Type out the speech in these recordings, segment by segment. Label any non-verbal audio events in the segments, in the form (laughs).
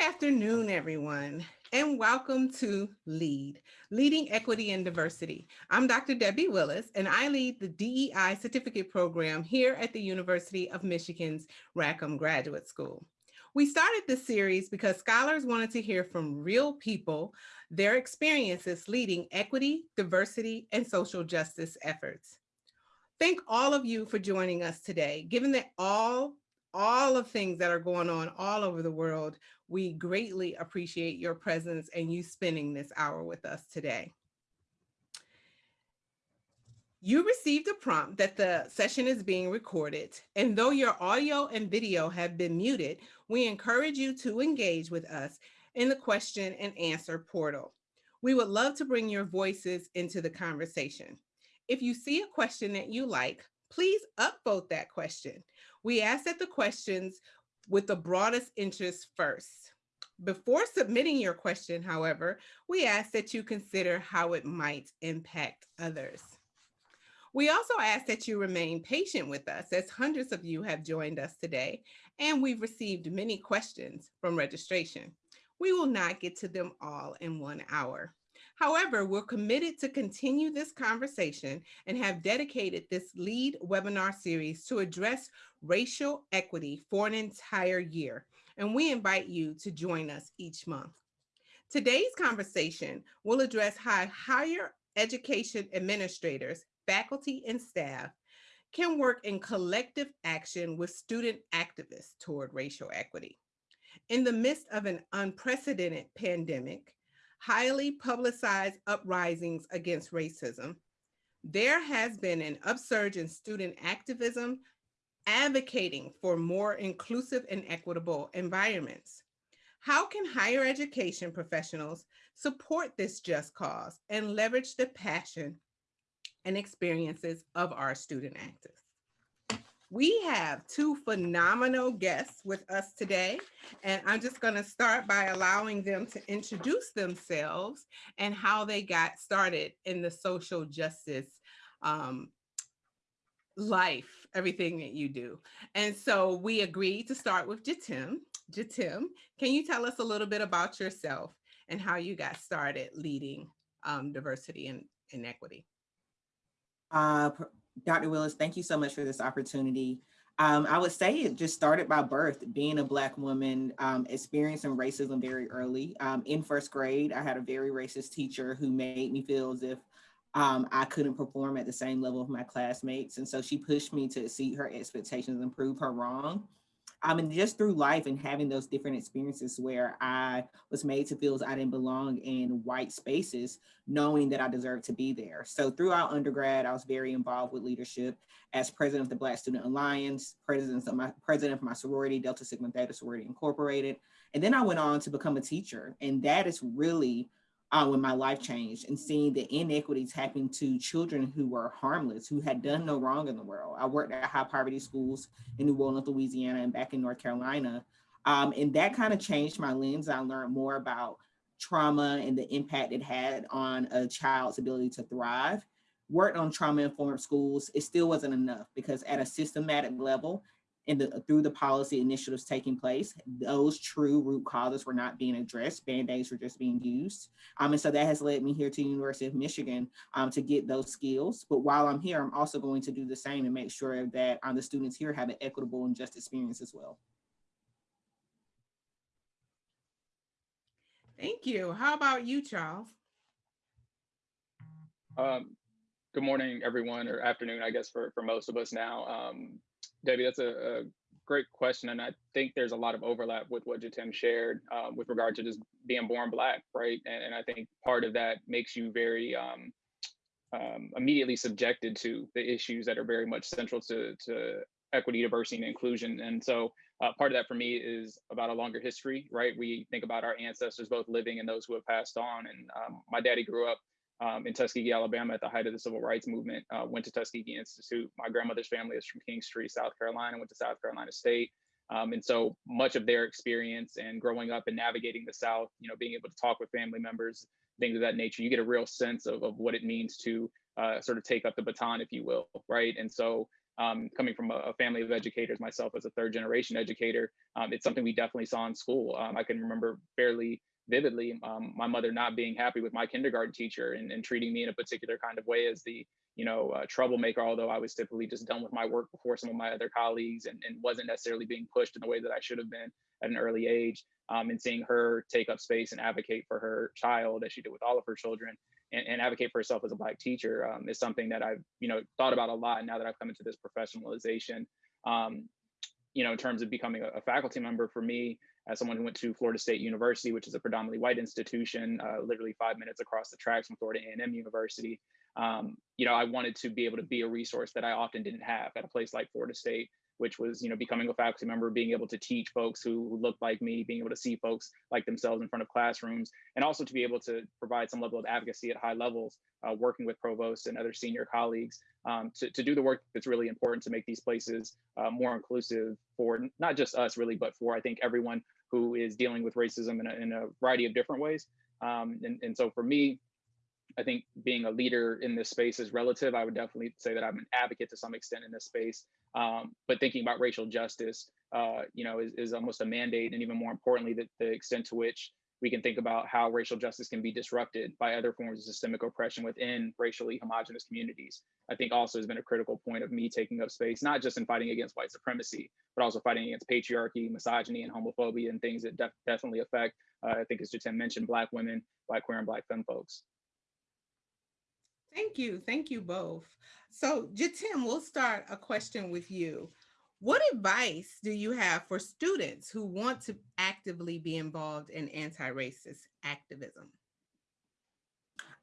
afternoon, everyone, and welcome to LEAD, Leading Equity and Diversity. I'm Dr. Debbie Willis, and I lead the DEI certificate program here at the University of Michigan's Rackham Graduate School. We started this series because scholars wanted to hear from real people, their experiences leading equity, diversity, and social justice efforts. Thank all of you for joining us today. Given that all all of things that are going on all over the world, we greatly appreciate your presence and you spending this hour with us today. You received a prompt that the session is being recorded, and though your audio and video have been muted, we encourage you to engage with us in the question and answer portal. We would love to bring your voices into the conversation. If you see a question that you like, please upvote that question. We ask that the questions with the broadest interest first. Before submitting your question, however, we ask that you consider how it might impact others. We also ask that you remain patient with us as hundreds of you have joined us today and we've received many questions from registration. We will not get to them all in one hour. However, we're committed to continue this conversation and have dedicated this lead webinar series to address racial equity for an entire year. And we invite you to join us each month. Today's conversation will address how higher education administrators, faculty, and staff can work in collective action with student activists toward racial equity. In the midst of an unprecedented pandemic, highly publicized uprisings against racism, there has been an upsurge in student activism advocating for more inclusive and equitable environments. How can higher education professionals support this just cause and leverage the passion and experiences of our student activists? We have two phenomenal guests with us today, and I'm just going to start by allowing them to introduce themselves and how they got started in the social justice um, life, everything that you do. And so we agreed to start with Jatim. Jatim, can you tell us a little bit about yourself and how you got started leading um, diversity and, and equity? Uh, Dr. Willis, thank you so much for this opportunity. Um, I would say it just started by birth, being a Black woman, um, experiencing racism very early. Um, in first grade, I had a very racist teacher who made me feel as if um, I couldn't perform at the same level of my classmates. And so she pushed me to exceed her expectations and prove her wrong. Um, and just through life and having those different experiences where I was made to feel as I didn't belong in white spaces, knowing that I deserved to be there. So throughout undergrad, I was very involved with leadership as president of the Black Student Alliance, president of my, president of my sorority, Delta Sigma Theta Sorority Incorporated. And then I went on to become a teacher. And that is really uh, when my life changed and seeing the inequities happening to children who were harmless, who had done no wrong in the world. I worked at high poverty schools in New Orleans, Louisiana, and back in North Carolina. Um, and that kind of changed my lens. I learned more about trauma and the impact it had on a child's ability to thrive. Worked on trauma informed schools, it still wasn't enough because at a systematic level, and the, through the policy initiatives taking place, those true root causes were not being addressed. Band-aids were just being used. Um, and so that has led me here to University of Michigan um, to get those skills. But while I'm here, I'm also going to do the same and make sure that um, the students here have an equitable and just experience as well. Thank you. How about you, Charles? Um, good morning, everyone, or afternoon, I guess, for, for most of us now. Um, Debbie, that's a, a, great question. And I think there's a lot of overlap with what Jatim shared um, with regard to just being born Black, right? And, and I think part of that makes you very um, um, immediately subjected to the issues that are very much central to, to equity, diversity, and inclusion. And so uh, part of that for me is about a longer history, right? We think about our ancestors, both living and those who have passed on. And um, my daddy grew up um, in Tuskegee, Alabama at the height of the civil rights movement, uh, went to Tuskegee Institute. My grandmother's family is from Kingstree, South Carolina, went to South Carolina State. Um, and so much of their experience and growing up and navigating the South, you know, being able to talk with family members, things of that nature, you get a real sense of, of what it means to uh, sort of take up the baton, if you will, right? And so um, coming from a, family of educators, myself as a third generation educator, um, it's something we definitely saw in school. Um, I can remember fairly vividly um, my mother not being happy with my kindergarten teacher and, and, treating me in a particular kind of way as the you know uh, troublemaker although i was typically just done with my work before some of my other colleagues and, and wasn't necessarily being pushed in the way that i should have been at an early age um, and seeing her take up space and advocate for her child as she did with all of her children and, and advocate for herself as a black teacher um, is something that I've you know thought about a lot now that I've come into this professionalization. Um, you know, in terms of becoming a, faculty member, for me, as someone who went to Florida State University, which is a predominantly white institution, uh, literally five minutes across the tracks from Florida A&M University, um, you know, I wanted to be able to be a resource that I often didn't have at a place like Florida State, which was you know becoming a faculty member being able to teach folks who look like me being able to see folks like themselves in front of classrooms and also to be able to provide some level of advocacy at high levels uh, working with provosts and other senior colleagues um, to, to do the work that's really important to make these places uh, more inclusive for not just us really but for i think everyone who is dealing with racism in a, in a variety of different ways. Um, and, and so for me I think being a leader in this space is relative. I would definitely say that I'm an advocate to some extent in this space. Um, but thinking about racial justice, uh, you know, is, is almost a mandate, and even more importantly, the, the extent to which we can think about how racial justice can be disrupted by other forms of systemic oppression within racially homogenous communities. I think also has been a critical point of me taking up space, not just in fighting against white supremacy, but also fighting against patriarchy, misogyny, and homophobia, and things that def definitely affect, uh, I think as Jatim mentioned, Black women, Black queer and Black femme folks. Thank you. Thank you both. So Jatim, we'll start a question with you. What advice do you have for students who want to actively be involved in anti-racist activism?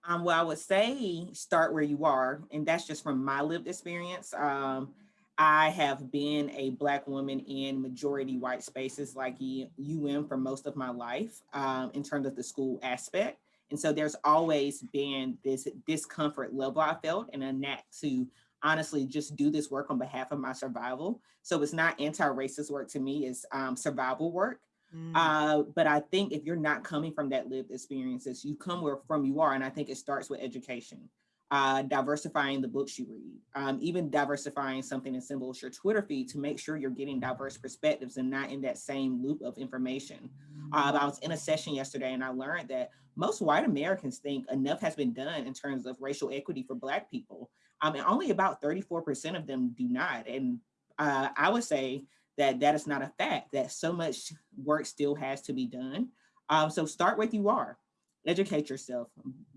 Um, well, I would say start where you are, and that's just from my lived experience. Um, I have been a Black woman in majority white spaces like UM for most of my life um, in terms of the school aspect. And so there's always been this discomfort level I felt and a knack to honestly just do this work on behalf of my survival. So it's not anti-racist work to me, it's um, survival work. Mm. Uh, but I think if you're not coming from that lived experiences, you come where from you are. And I think it starts with education, uh, diversifying the books you read, um, even diversifying something as simple as your Twitter feed to make sure you're getting diverse perspectives and not in that same loop of information. Uh, I was in a session yesterday and I learned that most white Americans think enough has been done in terms of racial equity for Black people. I mean, only about 34% of them do not. And uh, I would say that that is not a fact, that so much work still has to be done. Um, so start where you are, educate yourself,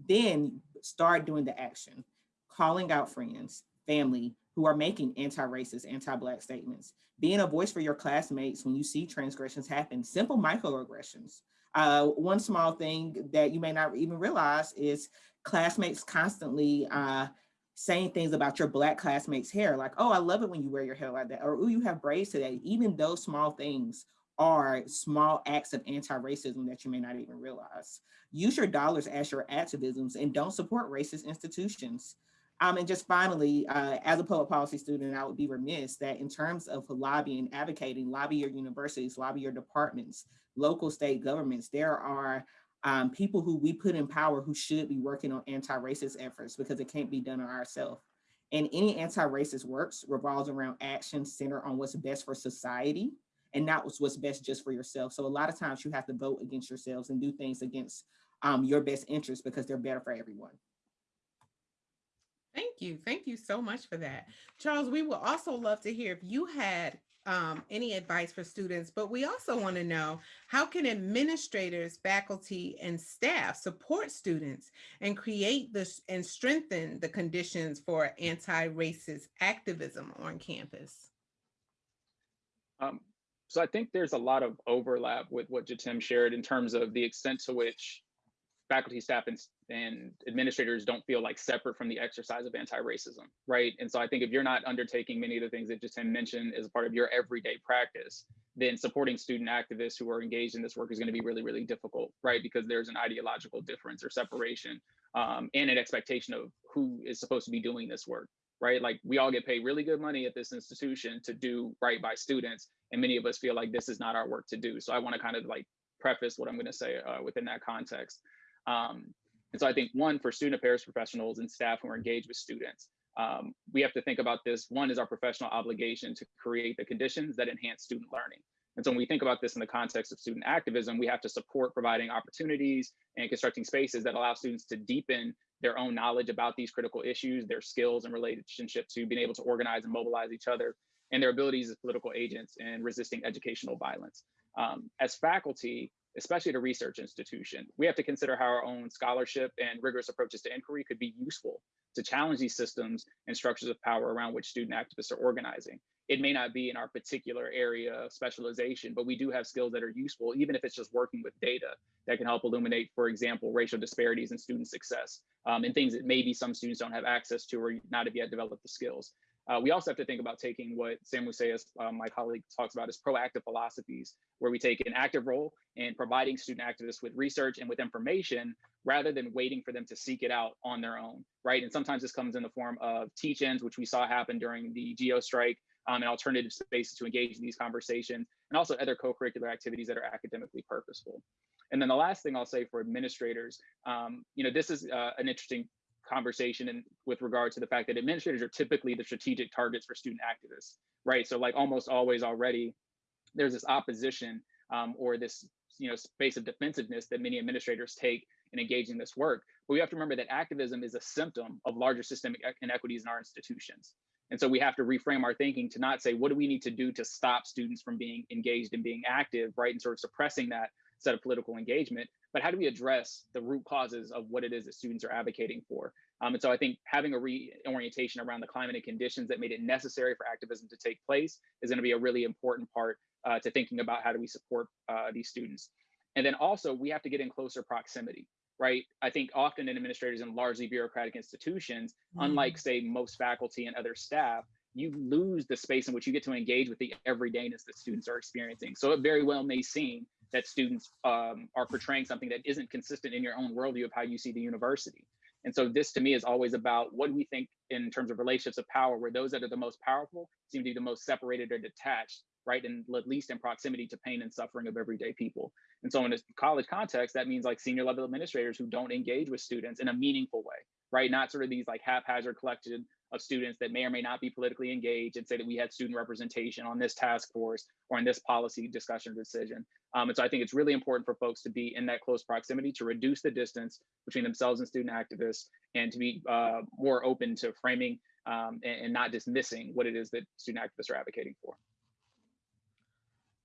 then start doing the action, calling out friends, family who are making anti-racist, anti-Black statements, being a voice for your classmates when you see transgressions happen, simple microaggressions. Uh, one small thing that you may not even realize is classmates constantly uh, saying things about your black classmates' hair, like, oh, I love it when you wear your hair like that, or oh, you have braids today. Even those small things are small acts of anti-racism that you may not even realize. Use your dollars as your activisms and don't support racist institutions. Um, and just finally, uh, as a public policy student, I would be remiss that in terms of lobbying, advocating, lobby your universities, lobby your departments, local state governments, there are um, people who we put in power who should be working on anti-racist efforts because it can't be done on ourselves. And any anti-racist works revolves around action centered on what's best for society and not what's best just for yourself. So a lot of times you have to vote against yourselves and do things against um, your best interests because they're better for everyone. Thank you. Thank you so much for that. Charles, we would also love to hear if you had um, any advice for students, but we also want to know how can administrators, faculty, and staff support students and create this and strengthen the conditions for anti-racist activism on campus? Um, so I think there's a lot of overlap with what Jatim shared in terms of the extent to which faculty, staff, and, and administrators don't feel like separate from the exercise of anti-racism, right? And so I think if you're not undertaking many of the things that Jatim mentioned as part of your everyday practice, then supporting student activists who are engaged in this work is going to be really, really difficult, right? Because there's an ideological difference or separation um, and an expectation of who is supposed to be doing this work, right? Like we all get paid really good money at this institution to do right by students, and many of us feel like this is not our work to do. So I want to kind of like preface what I'm going to say uh, within that context. Um, and so I think one, for student affairs professionals and staff who are engaged with students, um, we have to think about this. One is our professional obligation to create the conditions that enhance student learning. And so when we think about this in the context of student activism, we have to support providing opportunities and constructing spaces that allow students to deepen their own knowledge about these critical issues, their skills and relationship to being able to organize and mobilize each other, and their abilities as political agents in resisting educational violence. Um, as faculty, especially at a research institution, we have to consider how our own scholarship and rigorous approaches to inquiry could be useful to challenge these systems and structures of power around which student activists are organizing. It may not be in our particular area of specialization, but we do have skills that are useful, even if it's just working with data that can help illuminate, for example, racial disparities in student success um, and things that maybe some students don't have access to or not have yet developed the skills. Uh, we also have to think about taking what Sam Museus, uh, my colleague, talks about as proactive philosophies, where we take an active role in providing student activists with research and with information rather than waiting for them to seek it out on their own, right? And sometimes this comes in the form of teach-ins, which we saw happen during the GEO strike, um, and alternative spaces to engage in these conversations, and also other co-curricular activities that are academically purposeful. And then the last thing I'll say for administrators, um, you know, this is uh, an interesting conversation and with regard to the fact that administrators are typically the strategic targets for student activists, right? So like almost always already, there's this opposition um, or this you know space of defensiveness that many administrators take in engaging this work. But we have to remember that activism is a symptom of larger systemic inequities in our institutions. And so we have to reframe our thinking to not say, what do we need to do to stop students from being engaged and being active, right? And sort of suppressing that set of political engagement, but how do we address the root causes of what it is that students are advocating for? Um, and so I think having a reorientation around the climate and conditions that made it necessary for activism to take place is going to be a really important part uh, to thinking about how do we support uh, these students. And then also we have to get in closer proximity, right? I think often in administrators in largely bureaucratic institutions, mm. unlike say most faculty and other staff, you lose the space in which you get to engage with the everydayness that students are experiencing. So it very well may seem that students um, are portraying something that isn't consistent in your own worldview of how you see the university. And so this to me is always about what we think in terms of relationships of power, where those that are the most powerful seem to be the most separated or detached, right? And at least in proximity to pain and suffering of everyday people. And so in a college context, that means like senior level administrators who don't engage with students in a meaningful way, right? Not sort of these like haphazard collected of students that may or may not be politically engaged and say that we had student representation on this task force or in this policy discussion decision. Um, and so I think it's really important for folks to be in that close proximity to reduce the distance between themselves and student activists and to be uh, more open to framing um, and, and not dismissing what it is that student activists are advocating for.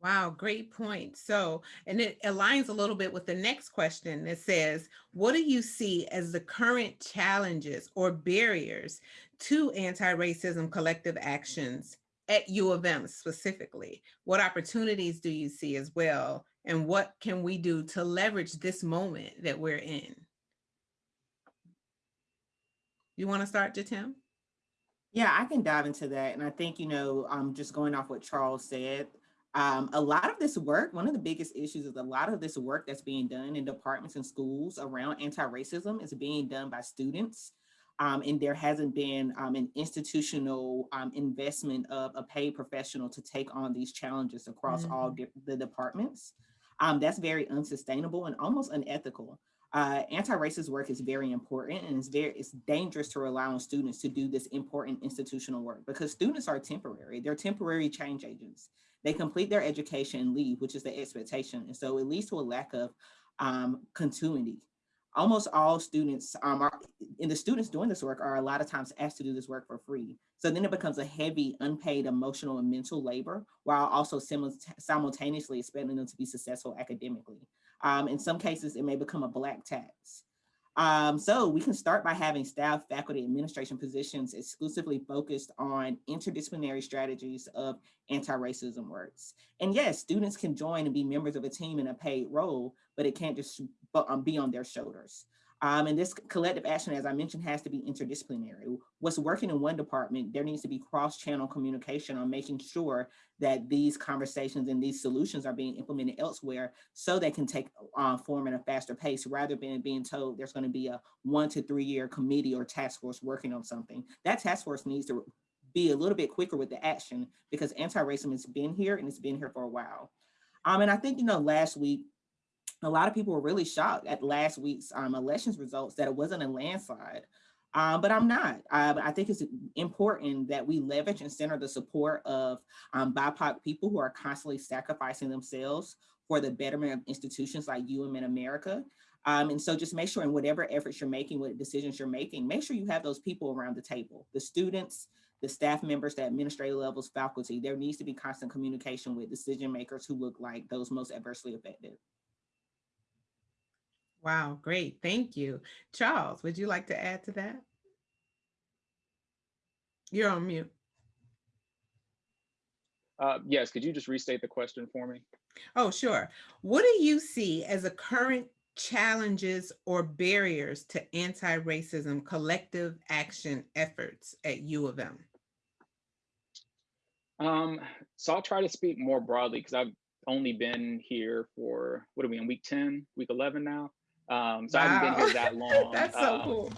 Wow, great point. So, and it aligns a little bit with the next question that says, what do you see as the current challenges or barriers to anti-racism collective actions at U of M specifically? What opportunities do you see as well? And what can we do to leverage this moment that we're in? You want to start, Jatim? Yeah, I can dive into that. And I think, you know, um, just going off what Charles said, um, a lot of this work, one of the biggest issues is a lot of this work that's being done in departments and schools around anti-racism is being done by students um, and there hasn't been um, an institutional um, investment of a paid professional to take on these challenges across mm -hmm. all mm-hmm. the departments. Um, that's very unsustainable and almost unethical. Uh, anti-racist work is very important and it's very it's dangerous to rely on students to do this important institutional work because students are temporary. They're temporary change agents. They complete their education and leave, which is the expectation. And so it leads to a lack of um, continuity almost all students um, are, and the students doing this work are a lot of times asked to do this work for free. So then it becomes a heavy, unpaid emotional and mental labor, while also simultaneously expecting them to be successful academically. Um, in some cases, it may become a black tax. Um, so we can start by having staff, faculty, administration positions exclusively focused on interdisciplinary strategies of anti-racism works. And yes, students can join and be members of a team in a paid role, but it can't just be on their shoulders. Um, and this collective action, as I mentioned, has to be interdisciplinary. What's working in one department, there needs to be cross-channel communication on making sure that these conversations and these solutions are being implemented elsewhere so they can take uh, form at a faster pace rather than being told there's going to be a one to three year committee or task force working on something. That task force needs to be a little bit quicker with the action because anti-racism has been here and it's been here for a while. Um, and I think, you know, last week, a lot of people were really shocked at last week's um, elections results that it wasn't a landslide. uh, but I'm not. Uh, I think it's important that we leverage and center the support of um, BIPOC people who are constantly sacrificing themselves for the betterment of institutions like UM in America. Um, and so just make sure in whatever efforts you're making, what decisions you're making, make sure you have those people around the table, the students, the staff members, the administrative levels, faculty. There needs to be constant communication with decision makers who look like those most adversely affected. Wow, great. Thank you. Charles, would you like to add to that? You're on mute. Uh, yes, could you just restate the question for me? Oh, sure. What do you see as a current challenges or barriers to anti-racism collective action efforts at U of M? Um, so I'll try to speak more broadly because I've only been here for, what are we in week 10, week 11 now? Um, so wow. I haven't been here that (laughs) long. That's so um, cool.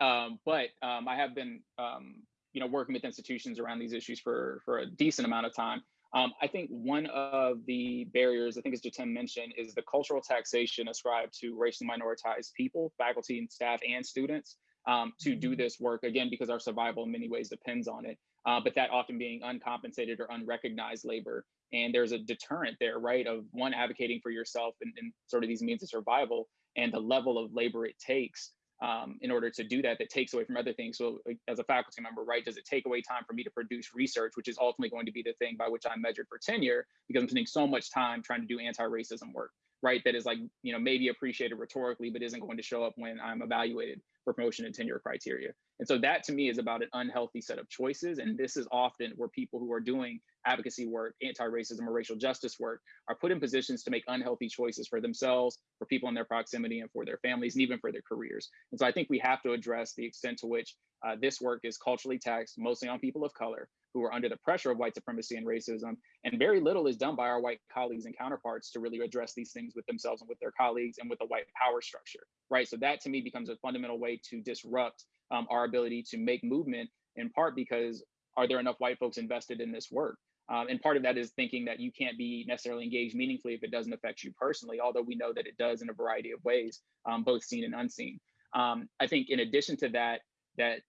Um, but um, I have been, um, you know, working with institutions around these issues for, for a decent amount of time. Um, I think one of the barriers, I think as Jatim mentioned, is the cultural taxation ascribed to racially minoritized people, faculty and staff and students um, to do mm-hmm. this work, again, because our survival in many ways depends on it. Uh, but that often being uncompensated or unrecognized labor. And there's a deterrent there, right, of one advocating for yourself and, and sort of these means of survival and the level of labor it takes um, in order to do that that takes away from other things. So as a faculty member, right, does it take away time for me to produce research, which is ultimately going to be the thing by which I'm measured for tenure because I'm spending so much time trying to do anti-racism work, right? That is like, you know, maybe appreciated rhetorically, but isn't going to show up when I'm evaluated for promotion and tenure criteria. And so that to me is about an unhealthy set of choices. And this is often where people who are doing advocacy work, anti-racism or racial justice work are put in positions to make unhealthy choices for themselves, for people in their proximity and for their families and even for their careers. And so I think we have to address the extent to which uh, this work is culturally taxed, mostly on people of color who are under the pressure of white supremacy and racism. And very little is done by our white colleagues and counterparts to really address these things with themselves and with their colleagues and with the white power structure, right? So that to me becomes a fundamental way to disrupt um, our ability to make movement in part because are there enough white folks invested in this work? Um, and part of that is thinking that you can't be necessarily engaged meaningfully if it doesn't affect you personally, although we know that it does in a variety of ways, um, both seen and unseen. Um, I think in addition to that, that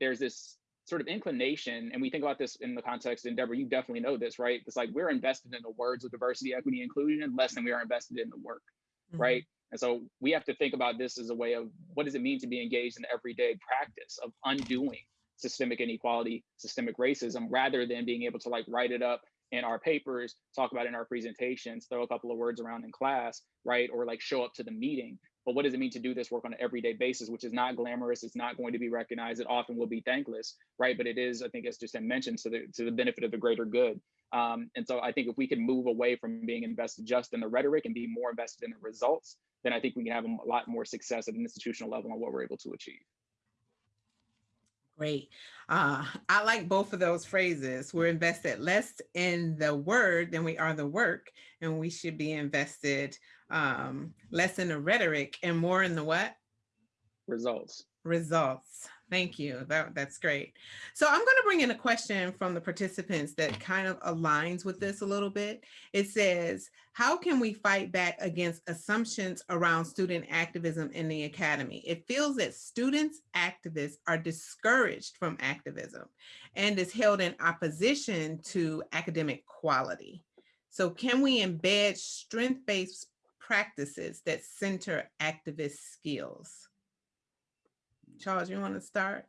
there's this sort of inclination, and we think about this in the context, Endeavor, you definitely know this, right? It's like we're invested in the words of diversity, equity, inclusion less than we are invested in the work, mm -hmm. right? And so we have to think about this as a way of what does it mean to be engaged in everyday practice of undoing systemic inequality, systemic racism, rather than being able to like write it up in our papers, talk about it in our presentations, throw a couple of words around in class, right? Or like show up to the meeting. But what does it mean to do this work on an everyday basis, which is not glamorous, it's not going to be recognized, it often will be thankless, right? But it is, I think, as just mentioned, to the to the benefit of the greater good. Um, and so I think if we can move away from being invested just in the rhetoric and be more invested in the results, then I think we can have a lot more success at an institutional level on what we're able to achieve. Great. Uh, I like both of those phrases. We're invested less in the word than we are the work, and we should be invested um, less in the rhetoric and more in the what? Results. Results. Thank you. That, that's great. So I'm going to bring in a question from the participants that kind of aligns with this a little bit. It says, how can we fight back against assumptions around student activism in the academy? It feels that students activists are discouraged from activism and is held in opposition to academic quality. So can we embed strength-based practices that center activist skills? Charles, you want to start?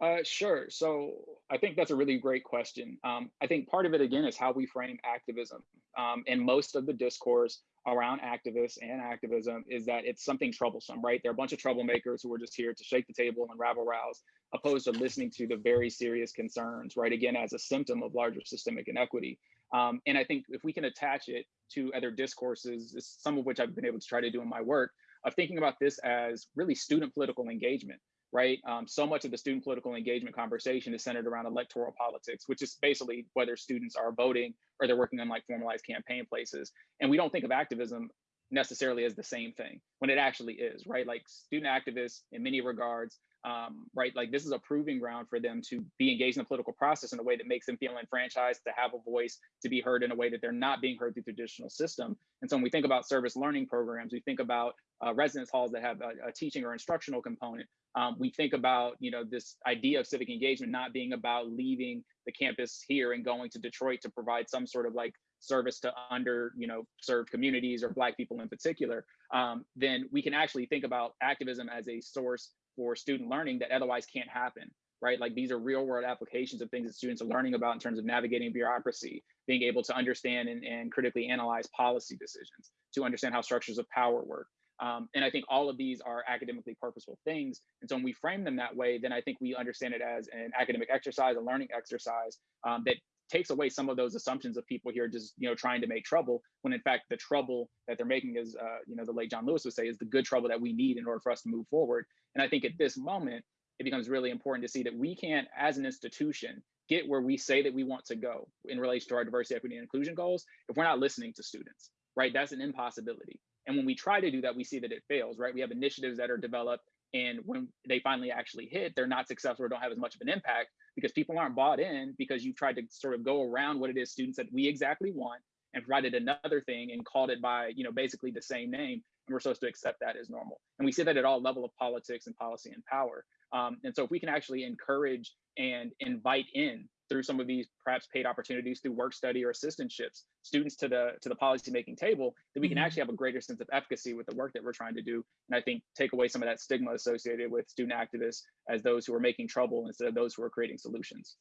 Uh, sure. So I think that's a really great question. Um, I think part of it, again, is how we frame activism. Um, and most of the discourse around activists and activism is that it's something troublesome, right? There are a bunch of troublemakers who are just here to shake the table and rabble rouse, opposed to listening to the very serious concerns, right? Again, as a symptom of larger systemic inequity. Um, and I think if we can attach it to other discourses, some of which I've been able to try to do in my work, of thinking about this as really student political engagement, right? Um, so much of the student political engagement conversation is centered around electoral politics, which is basically whether students are voting or they're working on like formalized campaign places. And we don't think of activism necessarily as the same thing when it actually is, right? Like student activists in many regards, um, right? Like this is a proving ground for them to be engaged in the political process in a way that makes them feel enfranchised, to have a voice, to be heard in a way that they're not being heard through the traditional system. And so when we think about service learning programs, we think about uh, residence halls that have a, a teaching or instructional component. Um, we think about, you know, this idea of civic engagement not being about leaving the campus here and going to Detroit to provide some sort of like service to under you know served communities or black people in particular um, then we can actually think about activism as a source for student learning that otherwise can't happen right like these are real world applications of things that students are learning about in terms of navigating bureaucracy being able to understand and, and critically analyze policy decisions to understand how structures of power work um, and I think all of these are academically purposeful things. And so when we frame them that way, then I think we understand it as an academic exercise, a learning exercise um, that takes away some of those assumptions of people here just you know trying to make trouble when in fact the trouble that they're making is uh, you know the late john lewis would say is the good trouble that we need in order for us to move forward. And i think at this moment it becomes really important to see that we can't as an institution get where we say that we want to go in relation to our diversity equity and inclusion goals if we're not listening to students right? That's an impossibility and when we try to do that we see that it fails right? We have initiatives that are developed and when they finally actually hit they're not successful or don't have as much of an impact because people aren't bought in because you've tried to sort of go around what it is students that we exactly want and provided another thing and called it by you know basically the same name and we're supposed to accept that as normal. And we see that at all level of politics and policy and power. Um, and so if we can actually encourage and invite in through some of these perhaps paid opportunities through work study or assistantships students to the to the policy making table that we can mm-hmm. actually have a greater sense of efficacy with the work that we're trying to do and i think take away some of that stigma associated with student activists as those who are making trouble instead of those who are creating solutions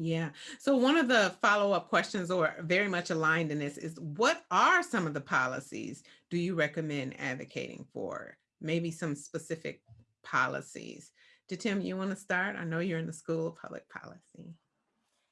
yeah. So one of the follow-up questions or very much aligned in this is what are some of the policies do you recommend advocating for? Maybe some specific policies Tim, you want to start? I know you're in the School of Public Policy.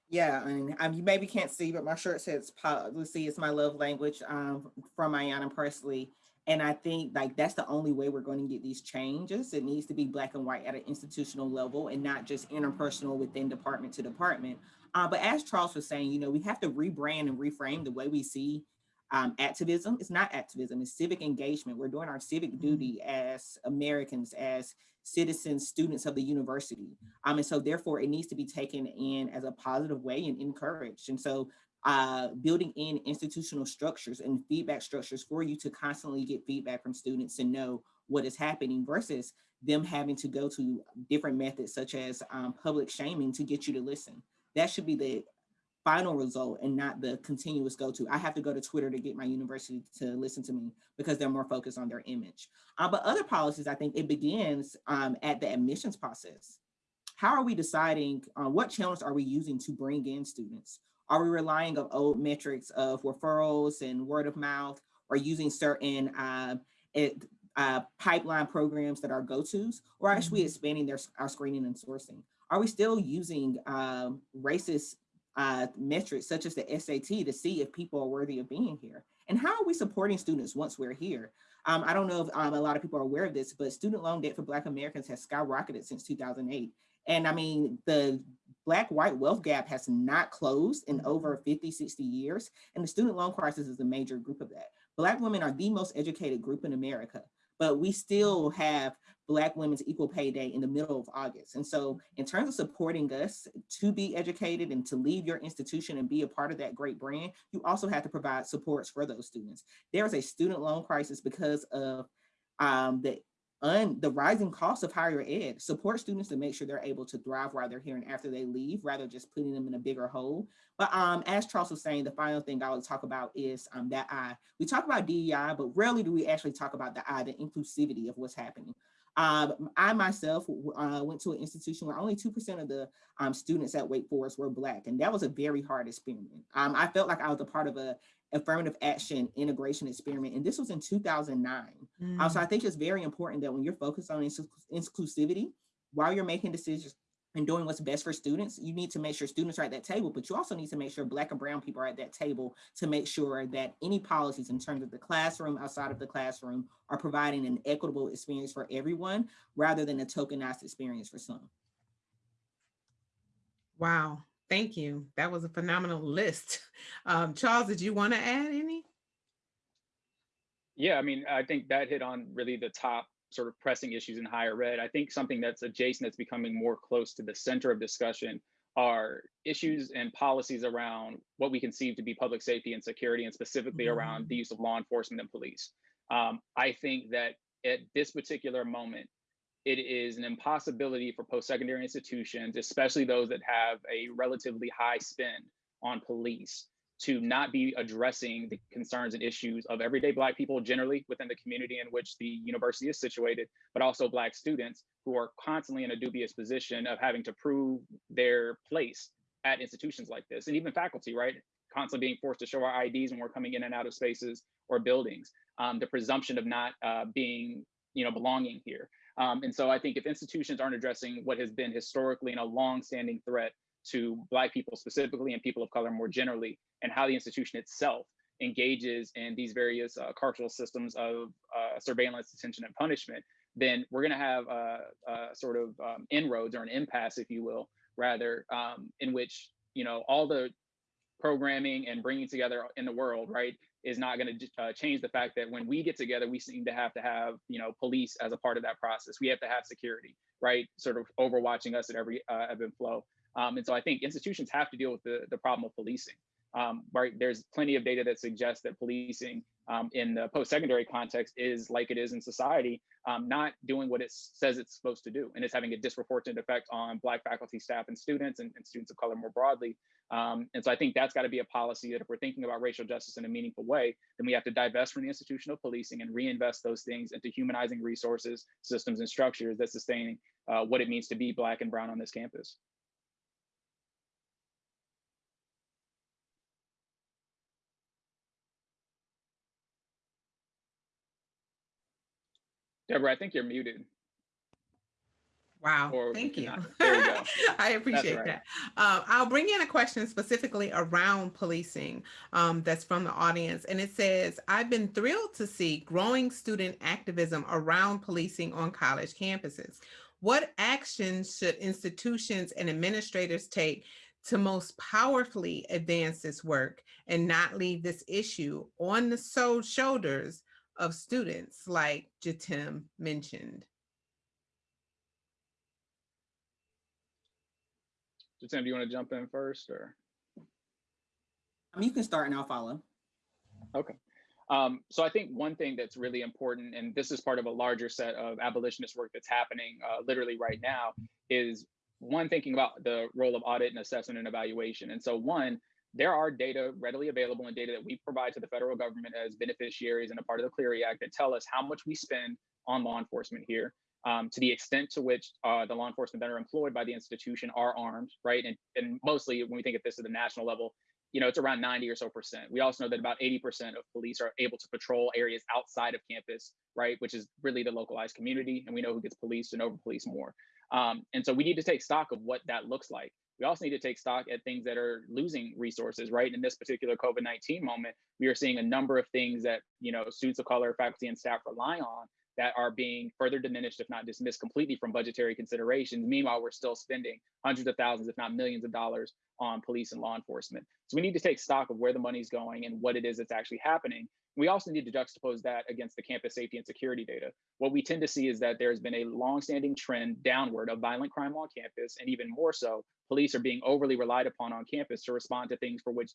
Yeah, and um, you maybe can't see, but my shirt says policy is my love language um, from Ayanna Pressley. And I think like that's the only way we're going to get these changes. It needs to be black and white at an institutional level and not just interpersonal within department to department. Uh, but as Charles was saying, you know, we have to rebrand and reframe the way we see um, activism. It's not activism, it's civic engagement. We're doing our civic mm-hmm. duty as Americans, as citizens, students of the university. Um, and so therefore it needs to be taken in as a positive way and encouraged. And so uh, building in institutional structures and feedback structures for you to constantly get feedback from students and know what is happening versus them having to go to different methods such as um, public shaming to get you to listen. That should be the final result and not the continuous go-to. I have to go to Twitter to get my university to listen to me because they're more focused on their image. Uh, but other policies, I think it begins um, at the admissions process. How are we deciding uh, what channels are we using to bring in students? Are we relying on old metrics of referrals and word of mouth or using certain uh, it, uh, pipeline programs that are go-tos or actually mm-hmm. expanding their, our screening and sourcing? Are we still using um, racist uh, metrics such as the SAT to see if people are worthy of being here. And how are we supporting students once we're here? Um, I don't know if um, a lot of people are aware of this, but student loan debt for Black Americans has skyrocketed since 2008. And I mean, the Black white wealth gap has not closed in over 50, 60 years. And the student loan crisis is a major group of that. Black women are the most educated group in America but we still have Black Women's Equal Pay Day in the middle of August. And so in terms of supporting us to be educated and to leave your institution and be a part of that great brand, you also have to provide supports for those students. There's a student loan crisis because of um, the un, the rising cost of higher ed, support students to make sure they're able to thrive while they're here and after they leave, rather just putting them in a bigger hole. But um, as Charles was saying, the final thing I would talk about is um, that I, we talk about DEI, but rarely do we actually talk about the I, the inclusivity of what's happening. Um, I myself uh, went to an institution where only 2% of the um, students at Wake Forest were Black, and that was a very hard experiment. Um, I felt like I was a part of a affirmative action integration experiment, and this was in 2009. Mm. Uh, so I think it's very important that when you're focused on inclusivity, while you're making decisions and doing what's best for students, you need to make sure students are at that table, but you also need to make sure Black and Brown people are at that table to make sure that any policies in terms of the classroom, outside of the classroom, are providing an equitable experience for everyone rather than a tokenized experience for some. Wow, thank you. That was a phenomenal list. (laughs) Um, Charles, did you want to add any? Yeah, I mean, I think that hit on really the top sort of pressing issues in higher ed. I think something that's adjacent that's becoming more close to the center of discussion are issues and policies around what we conceive to be public safety and security, and specifically around the use of law enforcement and police. Um, I think that at this particular moment, it is an impossibility for post-secondary institutions, especially those that have a relatively high spend on police, to not be addressing the concerns and issues of everyday Black people generally within the community in which the university is situated, but also Black students who are constantly in a dubious position of having to prove their place at institutions like this, and even faculty, right? Constantly being forced to show our IDs when we're coming in and out of spaces or buildings. Um, the presumption of not uh, being, you know, belonging here. Um, and so I think if institutions aren't addressing what has been historically and a long-standing threat to Black people specifically and people of color more generally, and how the institution itself engages in these various uh, carceral systems of uh, surveillance, detention, and punishment, then we're going to have a, a sort of um, inroads or an impasse, if you will, rather, um, in which you know all the programming and bringing together in the world, right, is not going to uh, change the fact that when we get together, we seem to have to have you know police as a part of that process. We have to have security, right, sort of overwatching us at every uh, ebb and flow. Um, and so I think institutions have to deal with the, the problem of policing. Um, right, there's plenty of data that suggests that policing um, in the post-secondary context is like it is in society, um, not doing what it says it's supposed to do, and it's having a disproportionate effect on Black faculty, staff, and students, and, and students of color more broadly. Um, and so I think that's got to be a policy that if we're thinking about racial justice in a meaningful way, then we have to divest from the institution of policing and reinvest those things into humanizing resources, systems, and structures that sustain uh, what it means to be Black and Brown on this campus. Deborah, I think you're muted. Wow, Or thank you. There you go. (laughs) I appreciate right. that. Um, I'll bring in a question specifically around policing um, that's from the audience. And it says, I've been thrilled to see growing student activism around policing on college campuses. What actions should institutions and administrators take to most powerfully advance this work and not leave this issue on the so shoulders of students like Jatim mentioned? Jatim, do you want to jump in first or? Um, you can start and I'll follow. Okay. Um, so I think one thing that's really important, and this is part of a larger set of abolitionist work that's happening uh, literally right now, is one thinking about the role of audit and assessment and evaluation. And so one, there are data readily available and data that we provide to the federal government as beneficiaries and a part of the Clery Act that tell us how much we spend on law enforcement here. Um, to the extent to which uh, the law enforcement that are employed by the institution are armed, right? And, and mostly when we think of this at the national level, you know, it's around 90 or so percent. We also know that about 80% of police are able to patrol areas outside of campus, right? Which is really the localized community. And we know who gets policed and over police more. Um, and so we need to take stock of what that looks like. We also need to take stock at things that are losing resources, right? In this particular COVID-19 moment, we are seeing a number of things that, you know, students of color, faculty, and staff rely on that are being further diminished, if not dismissed completely from budgetary considerations. Meanwhile, we're still spending hundreds of thousands, if not millions of dollars on police and law enforcement. So we need to take stock of where the money's going and what it is that's actually happening. We also need to juxtapose that against the campus safety and security data. What we tend to see is that there's been a longstanding trend downward of violent crime on campus, and even more so, police are being overly relied upon on campus to respond to things for which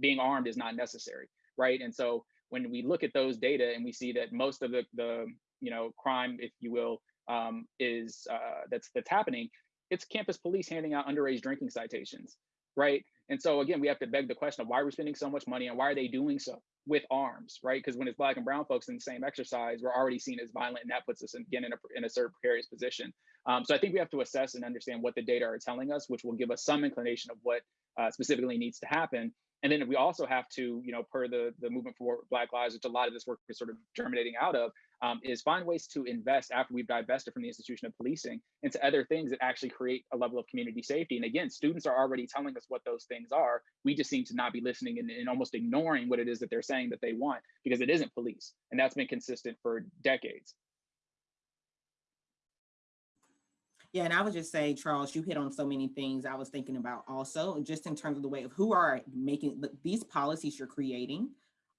being armed is not necessary, right? And so when we look at those data and we see that most of the, the you know, crime, if you will, um, is uh, that's that's happening, it's campus police handing out underage drinking citations, right? And so again, we have to beg the question of why are we spending so much money and why are they doing so with arms, right? Because when it's black and brown folks in the same exercise, we're already seen as violent, and that puts us in, again in a in a certain precarious position. Um, so I think we have to assess and understand what the data are telling us, which will give us some inclination of what uh, specifically needs to happen. And then we also have to, you know, per the the movement for Black Lives, which a lot of this work is sort of germinating out of, um, is find ways to invest after we've divested from the institution of policing into other things that actually create a level of community safety. And again, students are already telling us what those things are. We just seem to not be listening and, and almost ignoring what it is that they're saying that they want because it isn't police. And that's been consistent for decades. Yeah, and I would just say, Charles, you hit on so many things I was thinking about also, just in terms of the way of who are making these policies you're creating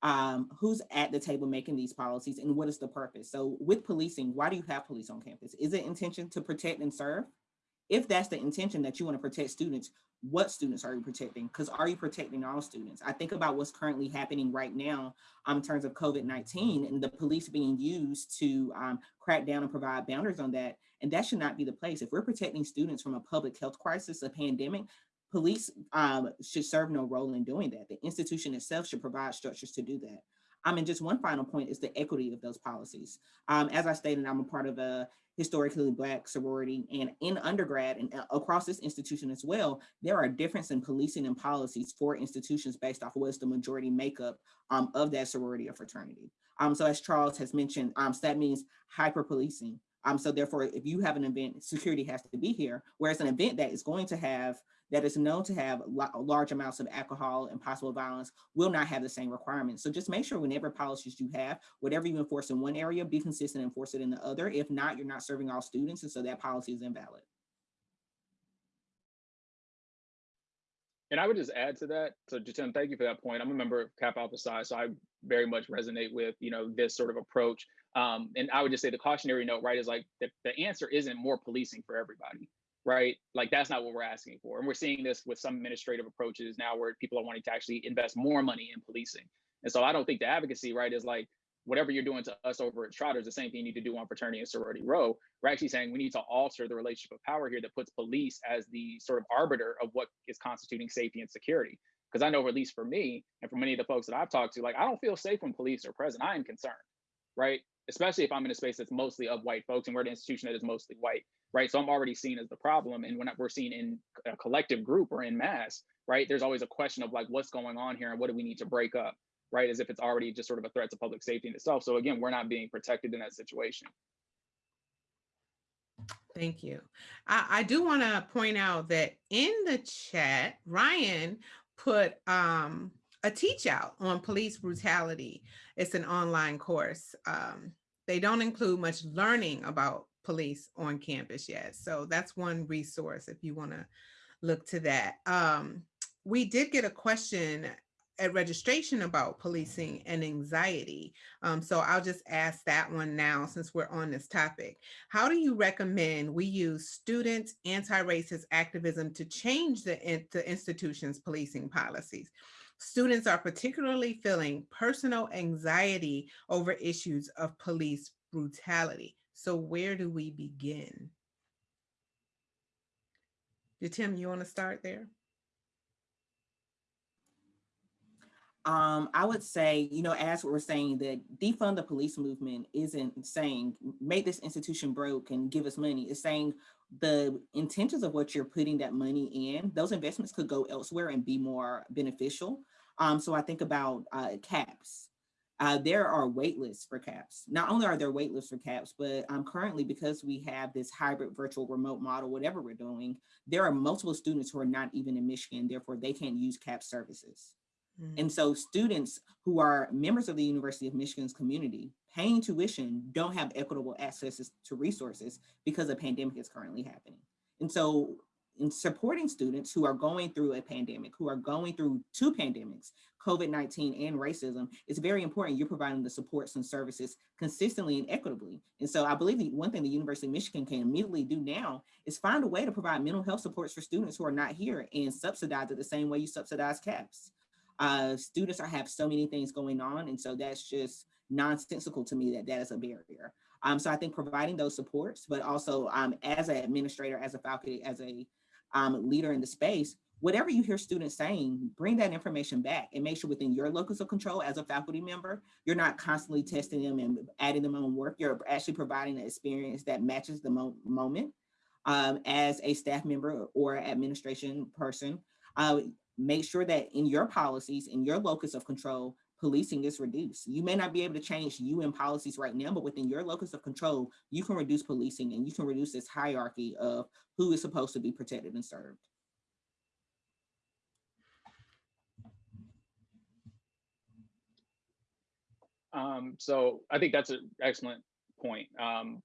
um, who's at the table making these policies and what is the purpose? So with policing, why do you have police on campus? Is it intention to protect and serve? If that's the intention that you want to protect students, what students are you protecting? Because are you protecting all students? I think about what's currently happening right now um, in terms of COVID-19 and the police being used to um, crack down and provide boundaries on that. And that should not be the place. If we're protecting students from a public health crisis, a pandemic, police um, should serve no role in doing that. The institution itself should provide structures to do that. I mean, just one final point is the equity of those policies. Um, as I stated, I'm a part of a historically Black sorority and in undergrad and uh, across this institution as well, there are differences in policing and policies for institutions based off of what's the majority makeup um, of that sorority or fraternity. Um, so as Charles has mentioned, um, so that means hyper policing. Um, so therefore, if you have an event, security has to be here, whereas an event that is going to have that is known to have large amounts of alcohol and possible violence will not have the same requirements. So just make sure whenever policies you have, whatever you enforce in one area, be consistent and enforce it in the other. If not, you're not serving all students, and so that policy is invalid. And I would just add to that. So Jatim, thank you for that point. I'm a member of Kappa Alpha Psi, so I very much resonate with you know this sort of approach. Um, and I would just say the cautionary note, right, is like the, the answer isn't more policing for everybody right? Like that's not what we're asking for. And we're seeing this with some administrative approaches now where people are wanting to actually invest more money in policing. And so I don't think the advocacy, right, is like whatever you're doing to us over at Trotter is the same thing you need to do on fraternity and sorority row. We're actually saying we need to alter the relationship of power here that puts police as the sort of arbiter of what is constituting safety and security. Because I know, at least for me and for many of the folks that I've talked to, like I don't feel safe when police are present. I am concerned, right? Especially if I'm in a space that's mostly of white folks and we're an institution that is mostly white right? So I'm already seen as the problem. And when we're seen in a collective group or in mass, right, there's always a question of like, what's going on here and what do we need to break up, right? As if it's already just sort of a threat to public safety in itself. So again, we're not being protected in that situation. Thank you. I, I do want to point out that in the chat, Ryan put um, a teach out on police brutality. It's an online course. Um, they don't include much learning about police on campus yet. So that's one resource if you want to look to that. Um, we did get a question at registration about policing and anxiety. Um, so I'll just ask that one now since we're on this topic. How do you recommend we use student anti-racist activism to change the, the institution's policing policies? Students are particularly feeling personal anxiety over issues of police brutality. So where do we begin? Tim, you want to start there? Um, I would say, you know, as we're saying that defund the police movement isn't saying make this institution broke and give us money. It's saying the intentions of what you're putting that money in, those investments could go elsewhere and be more beneficial. Um, so I think about uh, CAPS, uh, there are wait lists for CAPS. Not only are there wait lists for CAPS, but um, currently because we have this hybrid virtual remote model, whatever we're doing, there are multiple students who are not even in Michigan, therefore they can't use CAPS services. Mm. And so students who are members of the University of Michigan's community paying tuition don't have equitable access to resources because a pandemic is currently happening. And so supporting students who are going through a pandemic, who are going through two pandemics, COVID-19 and racism, it's very important you're providing the supports and services consistently and equitably. And so I believe the one thing the University of Michigan can immediately do now is find a way to provide mental health supports for students who are not here and subsidize it the same way you subsidize CAPS. Uh, students are have so many things going on. And so that's just nonsensical to me that that is a barrier. Um, so I think providing those supports, but also um, as an administrator, as a faculty, as a um, leader in the space, whatever you hear students saying, bring that information back and make sure within your locus of control as a faculty member, you're not constantly testing them and adding them on work. You're actually providing an experience that matches the mo moment. Um, as a staff member or administration person, uh, make sure that in your policies, in your locus of control, policing is reduced. You may not be able to change UN policies right now, but within your locus of control, you can reduce policing and you can reduce this hierarchy of who is supposed to be protected and served. Um, so I think that's an excellent point. Um,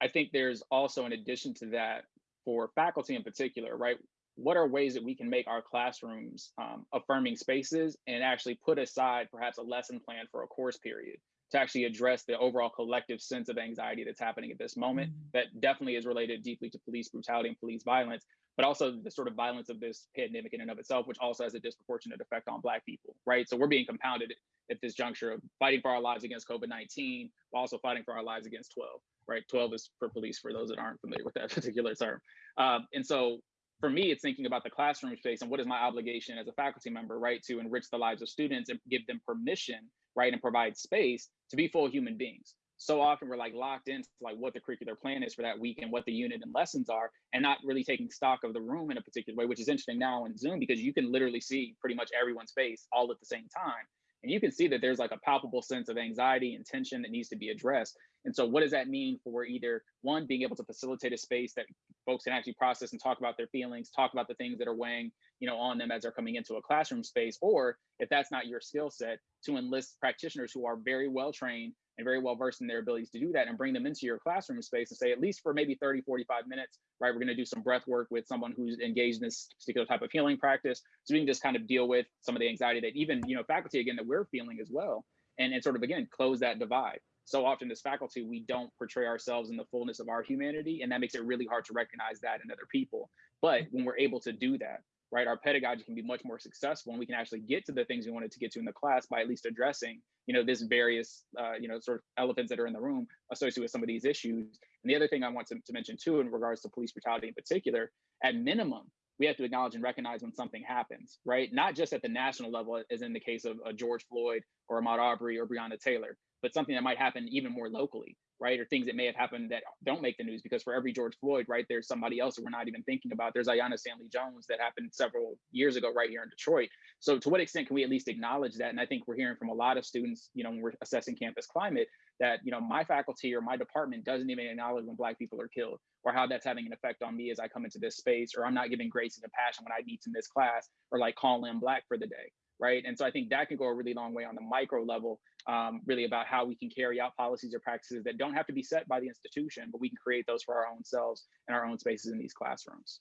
I think there's also, in addition to that, for faculty in particular, right? What are ways that we can make our classrooms um, affirming spaces and actually put aside perhaps a lesson plan for a course period to actually address the overall collective sense of anxiety that's happening at this moment mm-hmm. that definitely is related deeply to police brutality and police violence but also the sort of violence of this pandemic in and of itself which also has a disproportionate effect on black people right? So we're being compounded at this juncture of fighting for our lives against covid-19 while also fighting for our lives against 12 right? 12 is for police for those that aren't familiar with that (laughs) particular term. Um, and so for me, it's thinking about the classroom space and what is my obligation as a faculty member, right, to enrich the lives of students and give them permission, right, and provide space to be full human beings. So often we're like locked into like what the curricular plan is for that week and what the unit and lessons are, and not really taking stock of the room in a particular way, which is interesting now in Zoom because you can literally see pretty much everyone's face all at the same time. And you can see that there's like a palpable sense of anxiety and tension that needs to be addressed. And so what does that mean for either one, being able to facilitate a space that folks can actually process and talk about their feelings, talk about the things that are weighing, you know, on them as they're coming into a classroom space, or if that's not your skill set, to enlist practitioners who are very well trained and very well versed in their abilities to do that and bring them into your classroom space and say, at least for maybe 30, 45 minutes, right, we're going to do some breath work with someone who's engaged in this particular type of healing practice. So we can just kind of deal with some of the anxiety that even, you know, faculty, again, that we're feeling as well. And, and sort of, again, close that divide. So often as faculty, we don't portray ourselves in the fullness of our humanity. And that makes it really hard to recognize that in other people. But when we're able to do that, right, our pedagogy can be much more successful and we can actually get to the things we wanted to get to in the class by at least addressing you know, this various, uh, you know, sort of elephants that are in the room associated with some of these issues. And the other thing I want to, to mention too, in regards to police brutality in particular, at minimum, we have to acknowledge and recognize when something happens, right? Not just at the national level, as in the case of uh, George Floyd or Ahmaud Arbery or Breonna Taylor, but something that might happen even more locally, right? Or things that may have happened that don't make the news because for every George Floyd, right, there's somebody else that we're not even thinking about. There's Aiyana Stanley Jones that happened several years ago right here in Detroit. So to what extent can we at least acknowledge that? And I think we're hearing from a lot of students, you know, when we're assessing campus climate, that, you know, my faculty or my department doesn't even acknowledge when Black people are killed or how that's having an effect on me as I come into this space, or I'm not giving grace and compassion when I need to miss class or like call in Black for the day right? And so I think that can go a really long way on the micro level, um, really about how we can carry out policies or practices that don't have to be set by the institution, but we can create those for our own selves and our own spaces in these classrooms.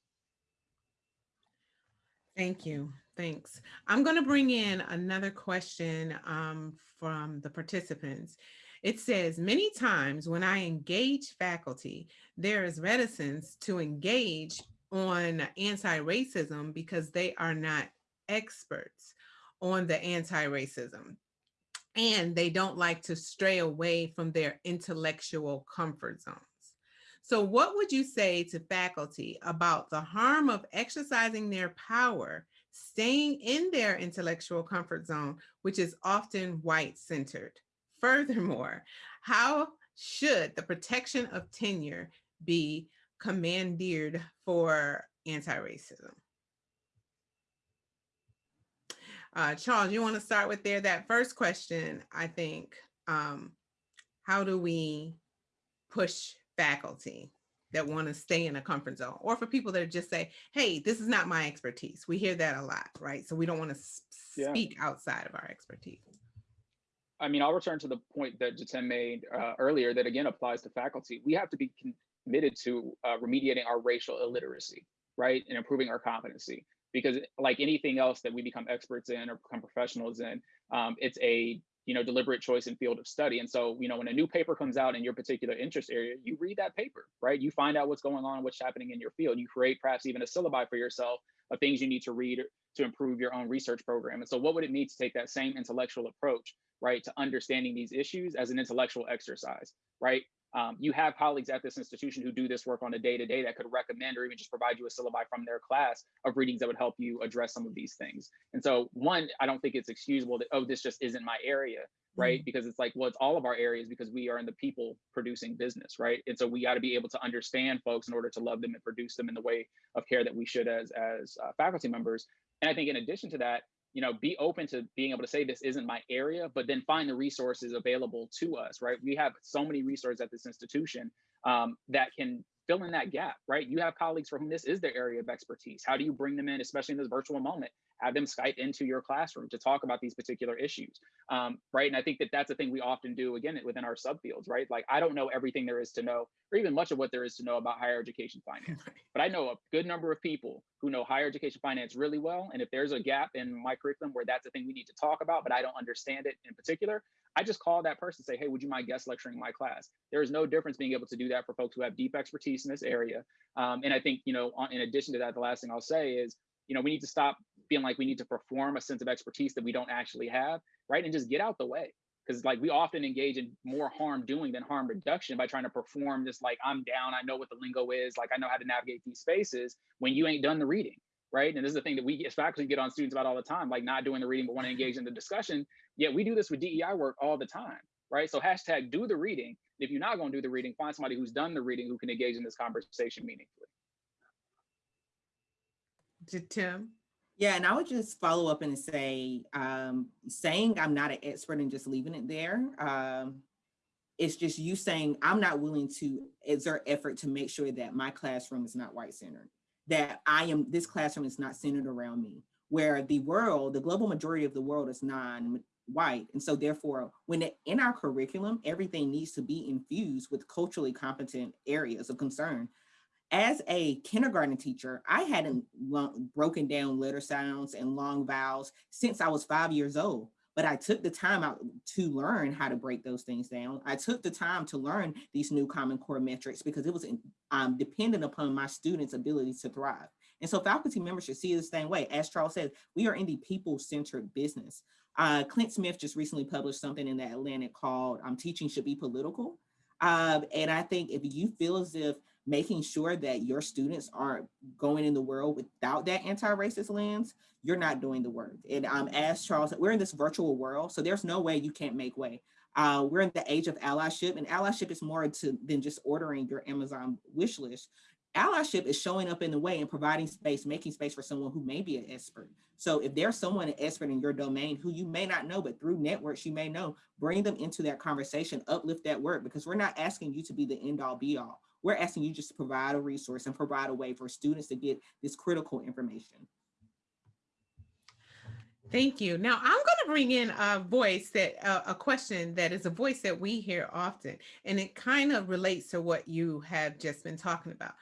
Thank you. Thanks. I'm going to bring in another question um, from the participants. It says, many times when I engage faculty, there is reticence to engage on anti-racism because they are not experts on the anti-racism and they don't like to stray away from their intellectual comfort zones. So what would you say to faculty about the harm of exercising their power, staying in their intellectual comfort zone, which is often white centered? Furthermore, how should the protection of tenure be commandeered for anti-racism? Uh, Charles, you want to start with there? That first question, I think, um, how do we push faculty that want to stay in a comfort zone or for people that just say, hey, this is not my expertise. We hear that a lot, right? So we don't want to speak outside of our expertise. I mean, I'll return to the point that Jatim made uh, earlier that again applies to faculty. We have to be committed to uh, remediating our racial illiteracy, right? And improving our competency because like anything else that we become experts in or become professionals in, um, it's a you know deliberate choice and field of study. And so you know when a new paper comes out in your particular interest area, you read that paper, right? You find out what's going on, what's happening in your field. You create perhaps even a syllabi for yourself of things you need to read to improve your own research program. And so what would it mean to take that same intellectual approach, right, to understanding these issues as an intellectual exercise, right? Um, you have colleagues at this institution who do this work on a day to day that could recommend or even just provide you a syllabi from their class of readings that would help you address some of these things. And so, one, I don't think it's excusable that, oh, this just isn't my area, right? Mm-hmm. Because it's like, well, it's all of our areas because we are in the people producing business, right? And so we got to be able to understand folks in order to love them and produce them in the way of care that we should as as uh, faculty members. And I think in addition to that, you know, be open to being able to say this isn't my area, but then find the resources available to us, right? We have so many resources at this institution um, that can fill in that gap, right? You have colleagues for whom this is their area of expertise. How do you bring them in, especially in this virtual moment? Have them Skype into your classroom to talk about these particular issues, um, right? And I think that that's a thing we often do again within our subfields, right? Like I don't know everything there is to know, or even much of what there is to know about higher education finance, (laughs) but I know a good number of people who know higher education finance really well. And if there's a gap in my curriculum where that's a thing we need to talk about, but I don't understand it in particular, I just call that person say, hey, would you mind guest lecturing my class? There is no difference being able to do that for folks who have deep expertise in this area. Um, and I think, you know, in addition to that, the last thing I'll say is, you know, we need to stop feeling like we need to perform a sense of expertise that we don't actually have, right? And just get out the way. Because like we often engage in more harm doing than harm reduction by trying to perform this like I'm down, I know what the lingo is, like I know how to navigate these spaces when you ain't done the reading right? And this is the thing that we as faculty get on students about all the time, like not doing the reading but want to engage in the discussion. Yet we do this with DEI work all the time, right? So hashtag do the reading. If you're not going to do the reading, find somebody who's done the reading who can engage in this conversation meaningfully. Tim? Yeah, and I would just follow up and say, um, saying I'm not an expert and just leaving it there. Um, it's just you saying I'm not willing to exert effort to make sure that my classroom is not white centered that I am, this classroom is not centered around me, where the world, the global majority of the world is non-white. And so therefore, when it, in our curriculum, everything needs to be infused with culturally competent areas of concern. As a kindergarten teacher, I hadn't broken down letter sounds and long vowels since I was five years old but I took the time out to learn how to break those things down. I took the time to learn these new Common Core metrics because it was um, dependent upon my students' ability to thrive. And so faculty members should see it the same way. As Charles said, we are in the people-centered business. Uh, Clint Smith just recently published something in the Atlantic called um, Teaching Should Be Political. Uh, and I think if you feel as if making sure that your students aren't going in the world without that anti-racist lens, you're not doing the work. And um, as Charles we're in this virtual world, so there's no way you can't make way. Uh, we're in the age of allyship, and allyship is more to, than just ordering your Amazon wish list. Allyship is showing up in the way and providing space, making space for someone who may be an expert. So if there's someone an expert in your domain who you may not know, but through networks you may know, bring them into that conversation, uplift that work, because we're not asking you to be the end all be all. We're asking you just to provide a resource and provide a way for students to get this critical information. Thank you. Now I'm going to bring in a voice that uh, a question that is a voice that we hear often, and it kind of relates to what you have just been talking about.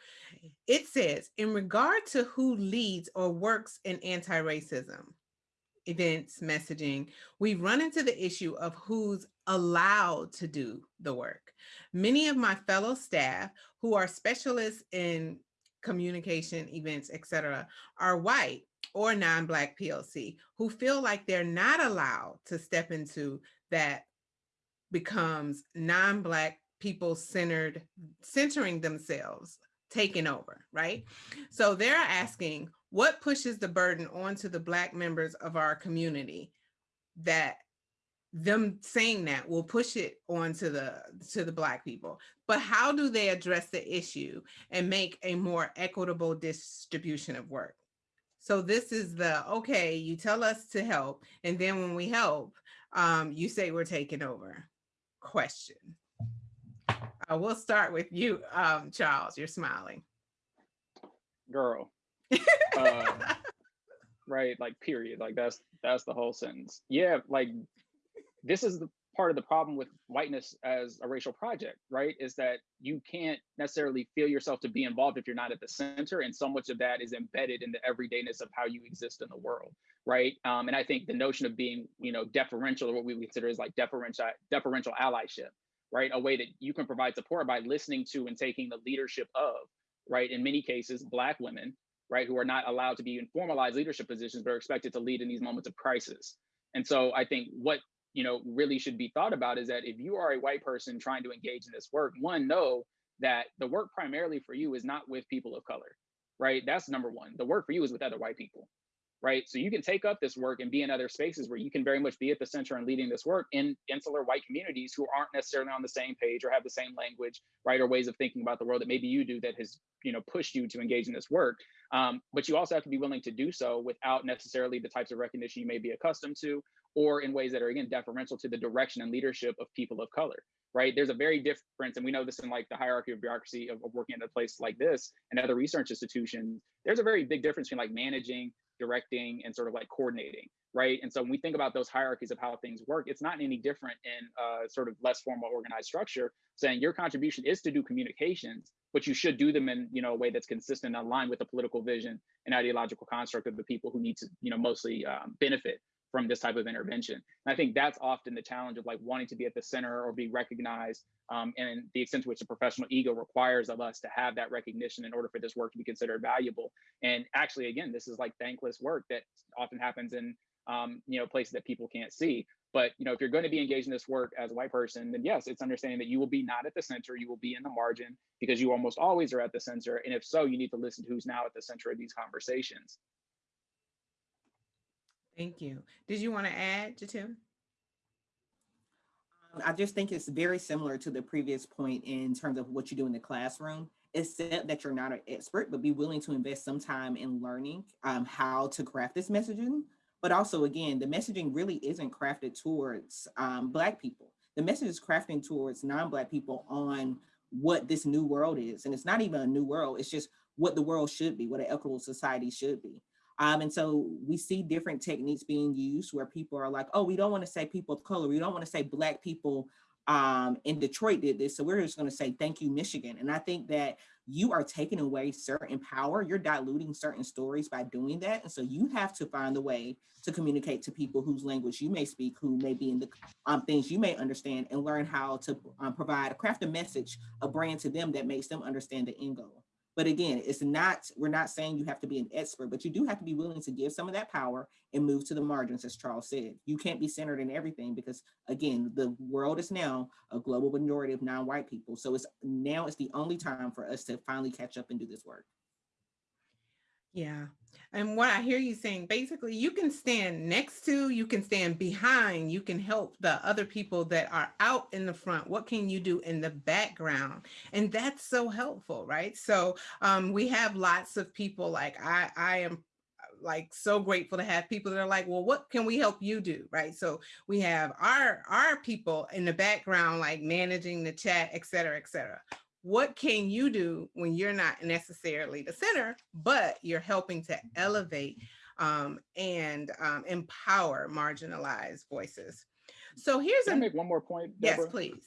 It says, in regard to who leads or works in anti-racism events, messaging, we run into the issue of who's allowed to do the work. Many of my fellow staff who are specialists in communication, events, etc., are white or non-Black POC who feel like they're not allowed to step into that becomes non-Black people centered, centering themselves, taking over, right? So they're asking, what pushes the burden onto the Black members of our community that them saying that will push it onto the to the black people but how do they address the issue and make a more equitable distribution of work so this is the, okay, you tell us to help. And then when we help, um, you say we're taking over. Question. Uh, we'll start with you, um, Charles, you're smiling. Girl. uh, (laughs) right, like period, like that's, that's the whole sentence. Yeah, like this is the part of the problem with whiteness as a racial project, right? Is that you can't necessarily feel yourself to be involved if you're not at the center. And so much of that is embedded in the everydayness of how you exist in the world, right? Um, and I think the notion of being, you know, deferential or what we consider is like deferential, deferential allyship, right? A way that you can provide support by listening to and taking the leadership of, right? In many cases, Black women, right, who are not allowed to be in formalized leadership positions, but are expected to lead in these moments of crisis. And so I think what you know really should be thought about is that if you are a white person trying to engage in this work one know that the work primarily for you is not with people of color right? That's number one. The work for you is with other white people right? So you can take up this work and be in other spaces where you can very much be at the center and leading this work in insular white communities who aren't necessarily on the same page or have the same language, right? Or ways of thinking about the world that maybe you do that has, you know, pushed you to engage in this work. Um, but you also have to be willing to do so without necessarily the types of recognition you may be accustomed to, or in ways that are again deferential to the direction and leadership of people of color right? There's a very difference, and we know this in like the hierarchy of bureaucracy of, of, working at a place like this and other research institutions. There's a very big difference between like managing directing and sort of like coordinating right? And so when we think about those hierarchies of how things work it's not any different in a sort of less formal organized structure saying your contribution is to do communications but you should do them in you know a way that's consistent aligned with the political vision and ideological construct of the people who need to you know mostly um, benefit from this type of intervention. And I think that's often the challenge of like wanting to be at the center or be recognized um, and the extent to which the professional ego requires of us to have that recognition in order for this work to be considered valuable. And actually, again, this is like thankless work that often happens in um, you know places that people can't see. But you know, if you're going to be engaged in this work as a white person, then yes, it's understanding that you will be not at the center, you will be in the margin because you almost always are at the center. And if so, you need to listen to who's now at the center of these conversations. Thank you. Did you want to add, Jatim? Um, I just think it's very similar to the previous point in terms of what you do in the classroom, except that you're not an expert, but be willing to invest some time in learning um, how to craft this messaging. But also, again, the messaging really isn't crafted towards um, Black people. The message is crafting towards non-Black people on what this new world is. And it's not even a new world, it's just what the world should be, what an equitable society should be. Um, and so we see different techniques being used where people are like, oh, we don't want to say people of color. We don't want to say black people um, in Detroit did this. So we're just going to say, thank you, Michigan. And I think that you are taking away certain power. You're diluting certain stories by doing that. And so you have to find a way to communicate to people whose language you may speak, who may be in the um, things you may understand and learn how to um, provide, craft a message, a brand to them that makes them understand the end goal. But again, it's not, we're not saying you have to be an expert, but you do have to be willing to give some of that power and move to the margins, as Charles said. You can't be centered in everything because again, the world is now a global majority of non-white people. So it's now it's the only time for us to finally catch up and do this work. Yeah. And what I hear you saying, basically, you can stand next to, you can stand behind, you can help the other people that are out in the front. What can you do in the background? And that's so helpful, right? So um, we have lots of people like I, I am like so grateful to have people that are like, well, what can we help you do? Right. So we have our our people in the background, like managing the chat, et cetera, et cetera what can you do when you're not necessarily the center, but you're helping to elevate um, and um, empower marginalized voices. So here's Can a- I make one more point. Deborah? Yes, please.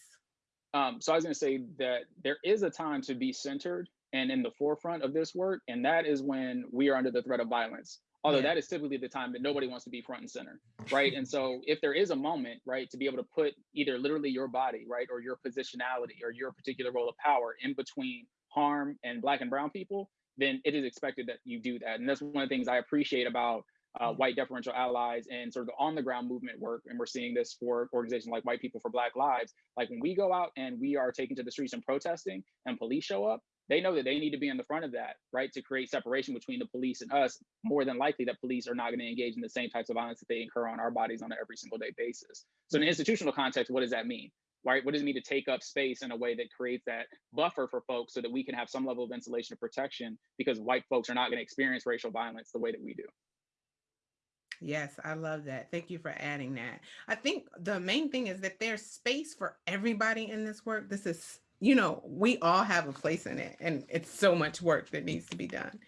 Um, so I was going to say that there is a time to be centered and in the forefront of this work, and that is when we are under the threat of violence although yeah. that is typically the time that nobody wants to be front and center right and so (laughs) if there is a moment right to be able to put either literally your body right or your positionality or your particular role of power in between harm and black and brown people then it is expected that you do that and that's one of the things i appreciate about uh, mm. white deferential allies and sort of the on the ground movement work and we're seeing this for organizations like white people for black lives like when we go out and we are taking to the streets and protesting and police show up they know that they need to be in the front of that, right? To create separation between the police and us, more than likely that police are not going to engage in the same types of violence that they incur on our bodies on an every single day basis. So in an institutional context, what does that mean? Right? What does it mean to take up space in a way that creates that buffer for folks so that we can have some level of insulation and protection because white folks are not going to experience racial violence the way that we do. Yes, I love that. Thank you for adding that. I think the main thing is that there's space for everybody in this work. This is you know, we all have a place in it and it's so much work that needs to be done.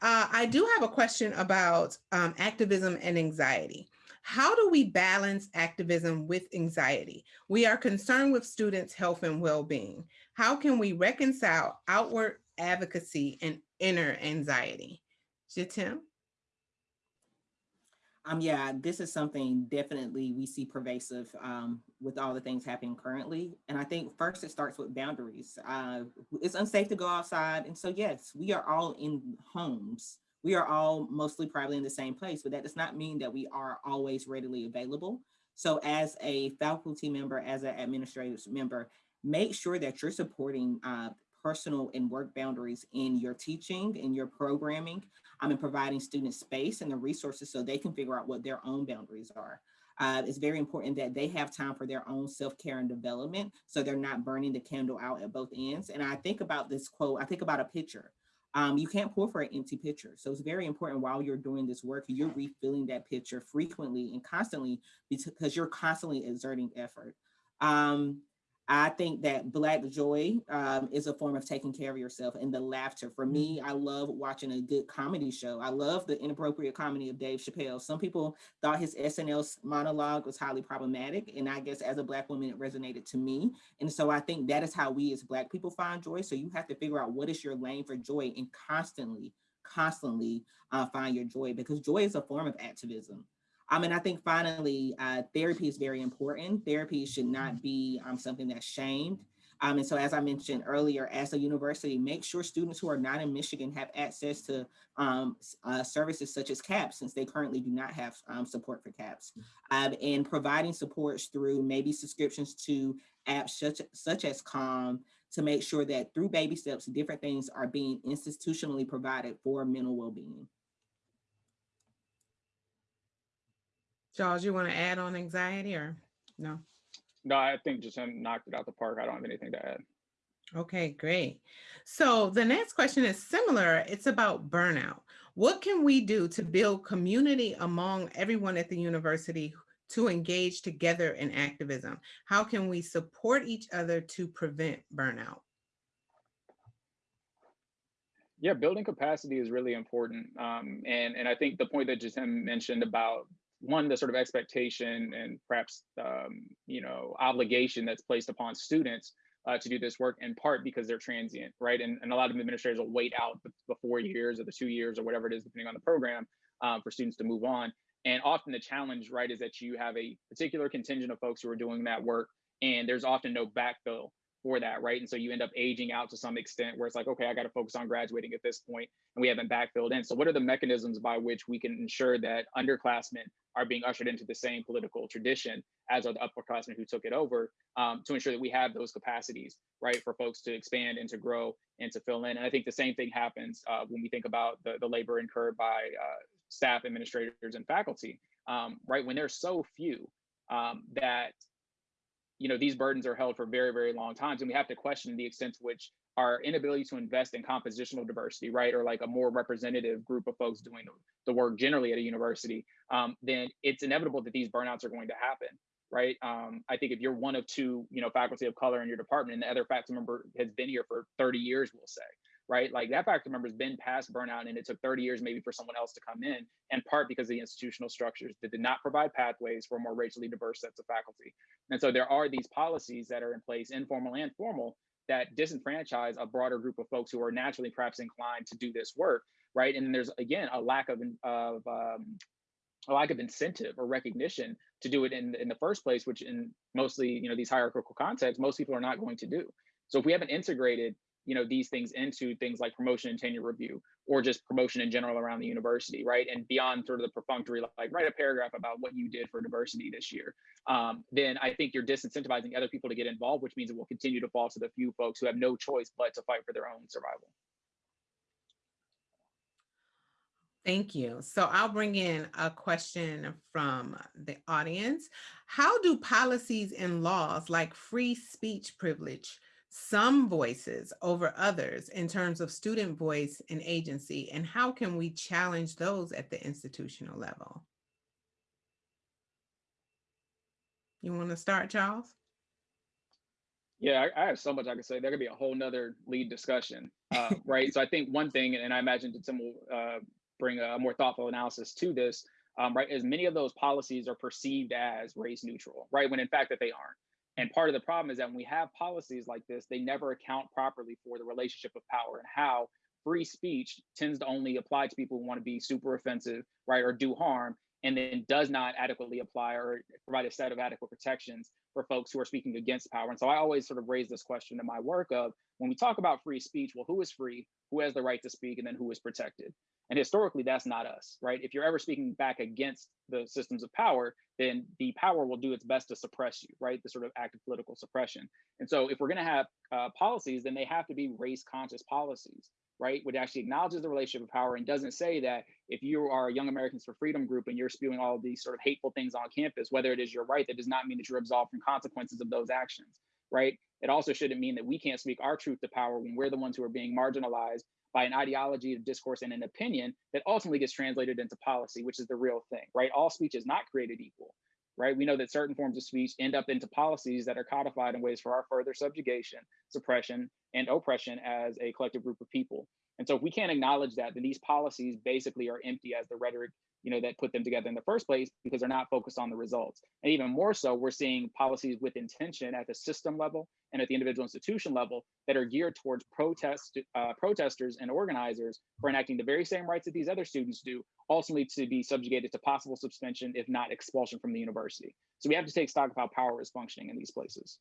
Uh, I do have a question about um, activism and anxiety. How do we balance activism with anxiety? We are concerned with students' health and well-being. How can we reconcile outward advocacy and inner anxiety? Jatim? Um, yeah, this is something definitely we see pervasive um, with all the things happening currently. And I think first it starts with boundaries. Uh, it's unsafe to go outside. And so yes, we are all in homes. We are all mostly probably in the same place, but that does not mean that we are always readily available. So as a faculty member, as an administrative member, make sure that you're supporting uh, personal and work boundaries in your teaching, in your programming, um, and providing students space and the resources so they can figure out what their own boundaries are. Uh, it's very important that they have time for their own self-care and development so they're not burning the candle out at both ends. And I think about this quote, I think about a pitcher. Um, you can't pour for an empty pitcher. So it's very important while you're doing this work, you're refilling that pitcher frequently and constantly because you're constantly exerting effort. Um, I think that Black joy um, is a form of taking care of yourself and the laughter. For me, I love watching a good comedy show. I love the inappropriate comedy of Dave Chappelle. Some people thought his SNL monologue was highly problematic. And I guess as a Black woman, it resonated to me. And so I think that is how we as Black people find joy. So you have to figure out what is your lane for joy and constantly, constantly uh, find your joy because joy is a form of activism. Um, and I think finally, uh, therapy is very important. Therapy should not be um, something that's shamed. Um, and so as I mentioned earlier, as a university, make sure students who are not in Michigan have access to um, uh, services such as CAPS, since they currently do not have um, support for CAPS, um, and providing supports through maybe subscriptions to apps such, such as Calm to make sure that through baby steps, different things are being institutionally provided for mental well-being. Charles, you want to add on anxiety or no? No, I think just knocked it out the park. I don't have anything to add. Okay, great. So the next question is similar. It's about burnout. What can we do to build community among everyone at the university to engage together in activism? How can we support each other to prevent burnout? Yeah, building capacity is really important. Um, and, and I think the point that Jatim mentioned about one the sort of expectation and perhaps um, you know obligation that's placed upon students uh, to do this work in part because they're transient right? And, and a lot of administrators will wait out the, the four years or the two years or whatever it is depending on the program um, for students to move on. And often the challenge right is that you have a particular contingent of folks who are doing that work and there's often no backfill for that, right? And so you end up aging out to some extent where it's like, okay, I got to focus on graduating at this point, and we haven't backfilled in. So what are the mechanisms by which we can ensure that underclassmen are being ushered into the same political tradition as the upperclassmen who took it over um, to ensure that we have those capacities, right, for folks to expand and to grow and to fill in. And I think the same thing happens uh, when we think about the, the labor incurred by uh, staff, administrators, and faculty, um, right? When there's so few um, that you know these burdens are held for very very long times and we have to question the extent to which our inability to invest in compositional diversity, right, or like a more representative group of folks doing the, work generally at a university, um, then it's inevitable that these burnouts are going to happen, right? Um, I think if you're one of two, you know, faculty of color in your department, and the other faculty member has been here for 30 years, we'll say, right? Like that faculty member's been past burnout, and it took 30 years maybe for someone else to come in, in part because of the institutional structures that did not provide pathways for more racially diverse sets of faculty. And so there are these policies that are in place, informal and formal, that disenfranchise a broader group of folks who are naturally perhaps inclined to do this work, right? And there's again a lack of of um, a lack of incentive or recognition to do it in in the first place, which in mostly you know these hierarchical contexts, most people are not going to do. So if we haven't integrated you know these things into things like promotion and tenure review or just promotion in general around the university right and beyond sort of the perfunctory like write a paragraph about what you did for diversity this year um, then i think you're disincentivizing other people to get involved which means it will continue to fall to the few folks who have no choice but to fight for their own survival Thank you. So I'll bring in a question from the audience. How do policies and laws like free speech privilege some voices over others in terms of student voice and agency, and how can we challenge those at the institutional level? You want to start, Charles? Yeah, I, I, have so much I could say. There could be a whole nother lead discussion, uh, (laughs) right? so I think one thing, and I imagine that some will uh, bring a more thoughtful analysis to this, um, right, is many of those policies are perceived as race neutral, right, when in fact that they aren't. And part of the problem is that when we have policies like this, they never account properly for the relationship of power and how free speech tends to only apply to people who want to be super offensive, right, or do harm, and then does not adequately apply or provide a set of adequate protections for folks who are speaking against power. And so I always sort of raise this question in my work of when we talk about free speech, well, who is free, who has the right to speak, and then who is protected? And historically, that's not us, right? If you're ever speaking back against the systems of power, then the power will do its best to suppress you, right? The sort of act of political suppression. And so if we're going to have uh, policies, then they have to be race conscious policies, right? Which actually acknowledges the relationship of power and doesn't say that if you are a Young Americans for Freedom group and you're spewing all these sort of hateful things on campus, whether it is your right, that does not mean that you're absolved from consequences of those actions, right? It also shouldn't mean that we can't speak our truth to power when we're the ones who are being marginalized by an ideology of discourse and an opinion that ultimately gets translated into policy, which is the real thing, right? All speech is not created equal, right? We know that certain forms of speech end up into policies that are codified in ways for our further subjugation, suppression, and oppression as a collective group of people. And so if we can't acknowledge that, then these policies basically are empty as the rhetoric you know, that put them together in the first place because they're not focused on the results. And even more so, we're seeing policies with intention at the system level and at the individual institution level that are geared towards protest uh, protesters and organizers for enacting the very same rights that these other students do, ultimately to be subjugated to possible suspension, if not expulsion from the university. So we have to take stock of how power is functioning in these places.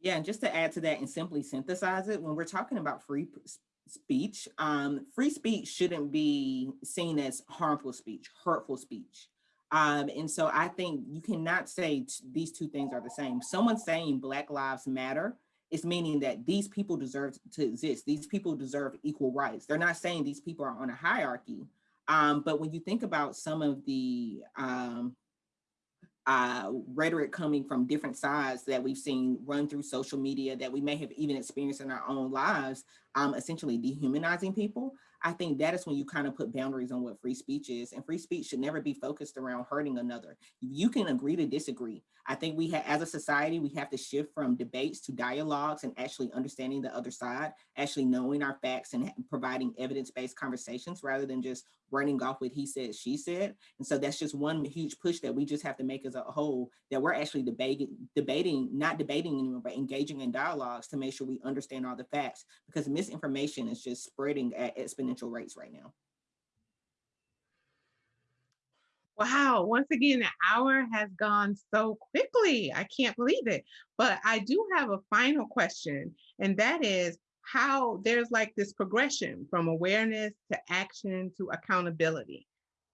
Yeah, and just to add to that and simply synthesize it, when we're talking about free speech. Um, free speech shouldn't be seen as harmful speech, hurtful speech. Um, and so I think you cannot say these two things are the same. Someone saying Black Lives Matter is meaning that these people deserve to exist. These people deserve equal rights. They're not saying these people are on a hierarchy. Um, but when you think about some of the um, uh, rhetoric coming from different sides that we've seen run through social media that we may have even experienced in our own lives, um, essentially dehumanizing people. I think that is when you kind of put boundaries on what free speech is. And free speech should never be focused around hurting another. You can agree to disagree. I think we have, as a society, we have to shift from debates to dialogues and actually understanding the other side, actually knowing our facts and providing evidence-based conversations rather than just running off with he said, she said. And so that's just one huge push that we just have to make as a whole, that we're actually debating, debating, not debating anymore, but engaging in dialogues to make sure we understand all the facts because misinformation is just spreading at exponential rates right now. Wow, once again, the hour has gone so quickly. I can't believe it. But I do have a final question, and that is how there's like this progression from awareness to action to accountability.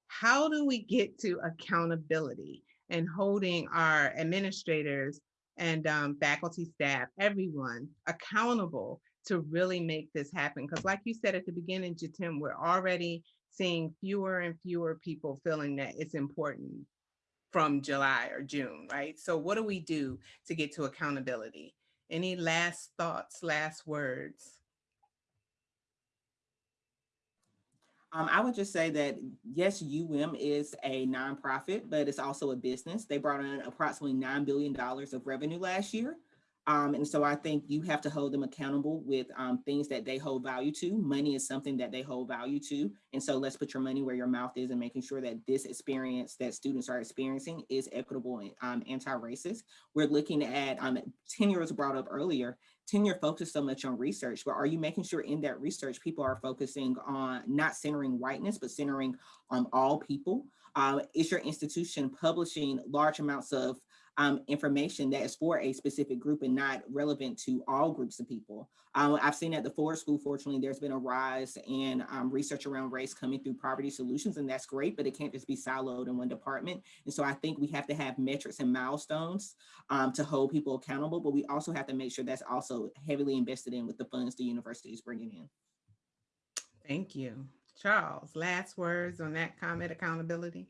How do we get to accountability and holding our administrators and um, faculty staff, everyone accountable to really make this happen. Because like you said at the beginning, Jatim, we're already seeing fewer and fewer people feeling that it's important from July or June, right? So what do we do to get to accountability? Any last thoughts, last words? Um, I would just say that yes, UM is a nonprofit, but it's also a business. They brought in approximately $9 billion of revenue last year. Um, and so I think you have to hold them accountable with um, things that they hold value to. Money is something that they hold value to. And so let's put your money where your mouth is and making sure that this experience that students are experiencing is equitable and um, anti-racist. We're looking at, um, tenure was brought up earlier, tenure focused so much on research, but are you making sure in that research people are focusing on not centering whiteness, but centering on all people? Uh, is your institution publishing large amounts of um, information that is for a specific group and not relevant to all groups of people. Um, I've seen at the Ford School, fortunately, there's been a rise in um, research around race coming through poverty solutions, and that's great, but it can't just be siloed in one department. And so I think we have to have metrics and milestones um, to hold people accountable, but we also have to make sure that's also heavily invested in with the funds the university is bringing in. Thank you. Charles, last words on that comment, accountability?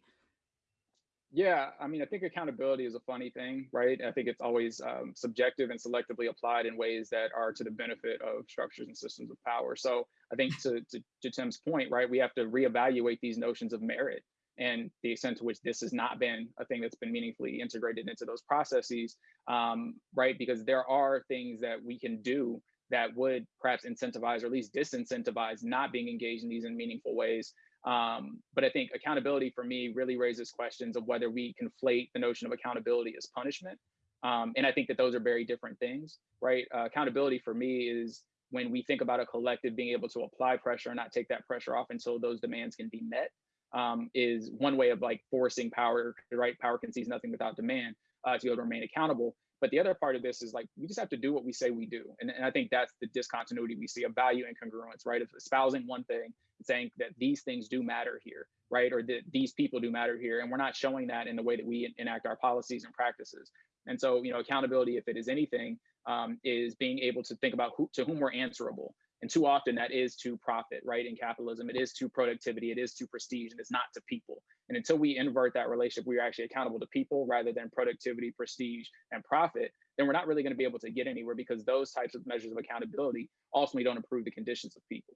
Yeah, I mean, I think accountability is a funny thing, right? I think it's always um, subjective and selectively applied in ways that are to the benefit of structures and systems of power. So I think (laughs) to, to, to Tim's point, right, we have to reevaluate these notions of merit and the extent to which this has not been a thing that's been meaningfully integrated into those processes, um, right? Because there are things that we can do that would perhaps incentivize or at least disincentivize not being engaged in these in meaningful ways. Um, but I think accountability for me really raises questions of whether we conflate the notion of accountability as punishment. Um, and I think that those are very different things, right? Uh, accountability for me is when we think about a collective being able to apply pressure and not take that pressure off until those demands can be met um, is one way of like forcing power, right? Power concedes nothing without demand uh, to be able to remain accountable. But the other part of this is like, we just have to do what we say we do. And, and I think that's the discontinuity we see of value incongruence, right? Of espousing one thing and saying that these things do matter here, right? Or that these people do matter here. And we're not showing that in the way that we enact our policies and practices. And so, you know, accountability, if it is anything, um, is being able to think about who to whom we're answerable. And too often that is to profit, right? In capitalism, it is to productivity, it is to prestige, and it's not to people. And until we invert that relationship, we are actually accountable to people rather than productivity, prestige, and profit, then we're not really going to be able to get anywhere because those types of measures of accountability ultimately don't improve the conditions of people.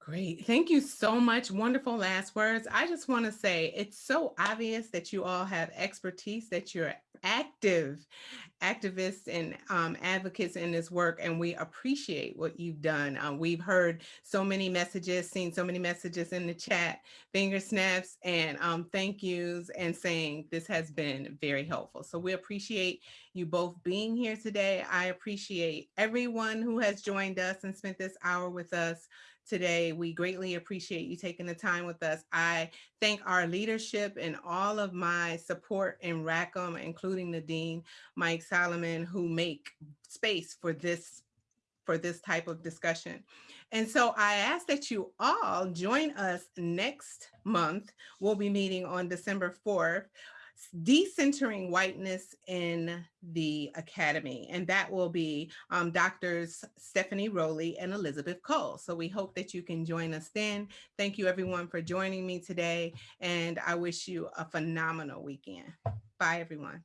Great. Thank you so much. Wonderful last words. I just want to say it's so obvious that you all have expertise, that you're active activists and um, advocates in this work, and we appreciate what you've done. Um, we've heard so many messages, seen so many messages in the chat, finger snaps and um, thank yous, and saying this has been very helpful. So we appreciate you both being here today. I appreciate everyone who has joined us and spent this hour with us today. We greatly appreciate you taking the time with us. I thank our leadership and all of my support in Rackham, including the Dean, Mike Solomon, who make space for this for this type of discussion. And so I ask that you all join us next month. We'll be meeting on December 4th decentering whiteness in the academy and that will be um, doctors stephanie rowley and elizabeth cole. So we hope that you can join us then. Thank you everyone for joining me today and i wish you a phenomenal weekend. Bye everyone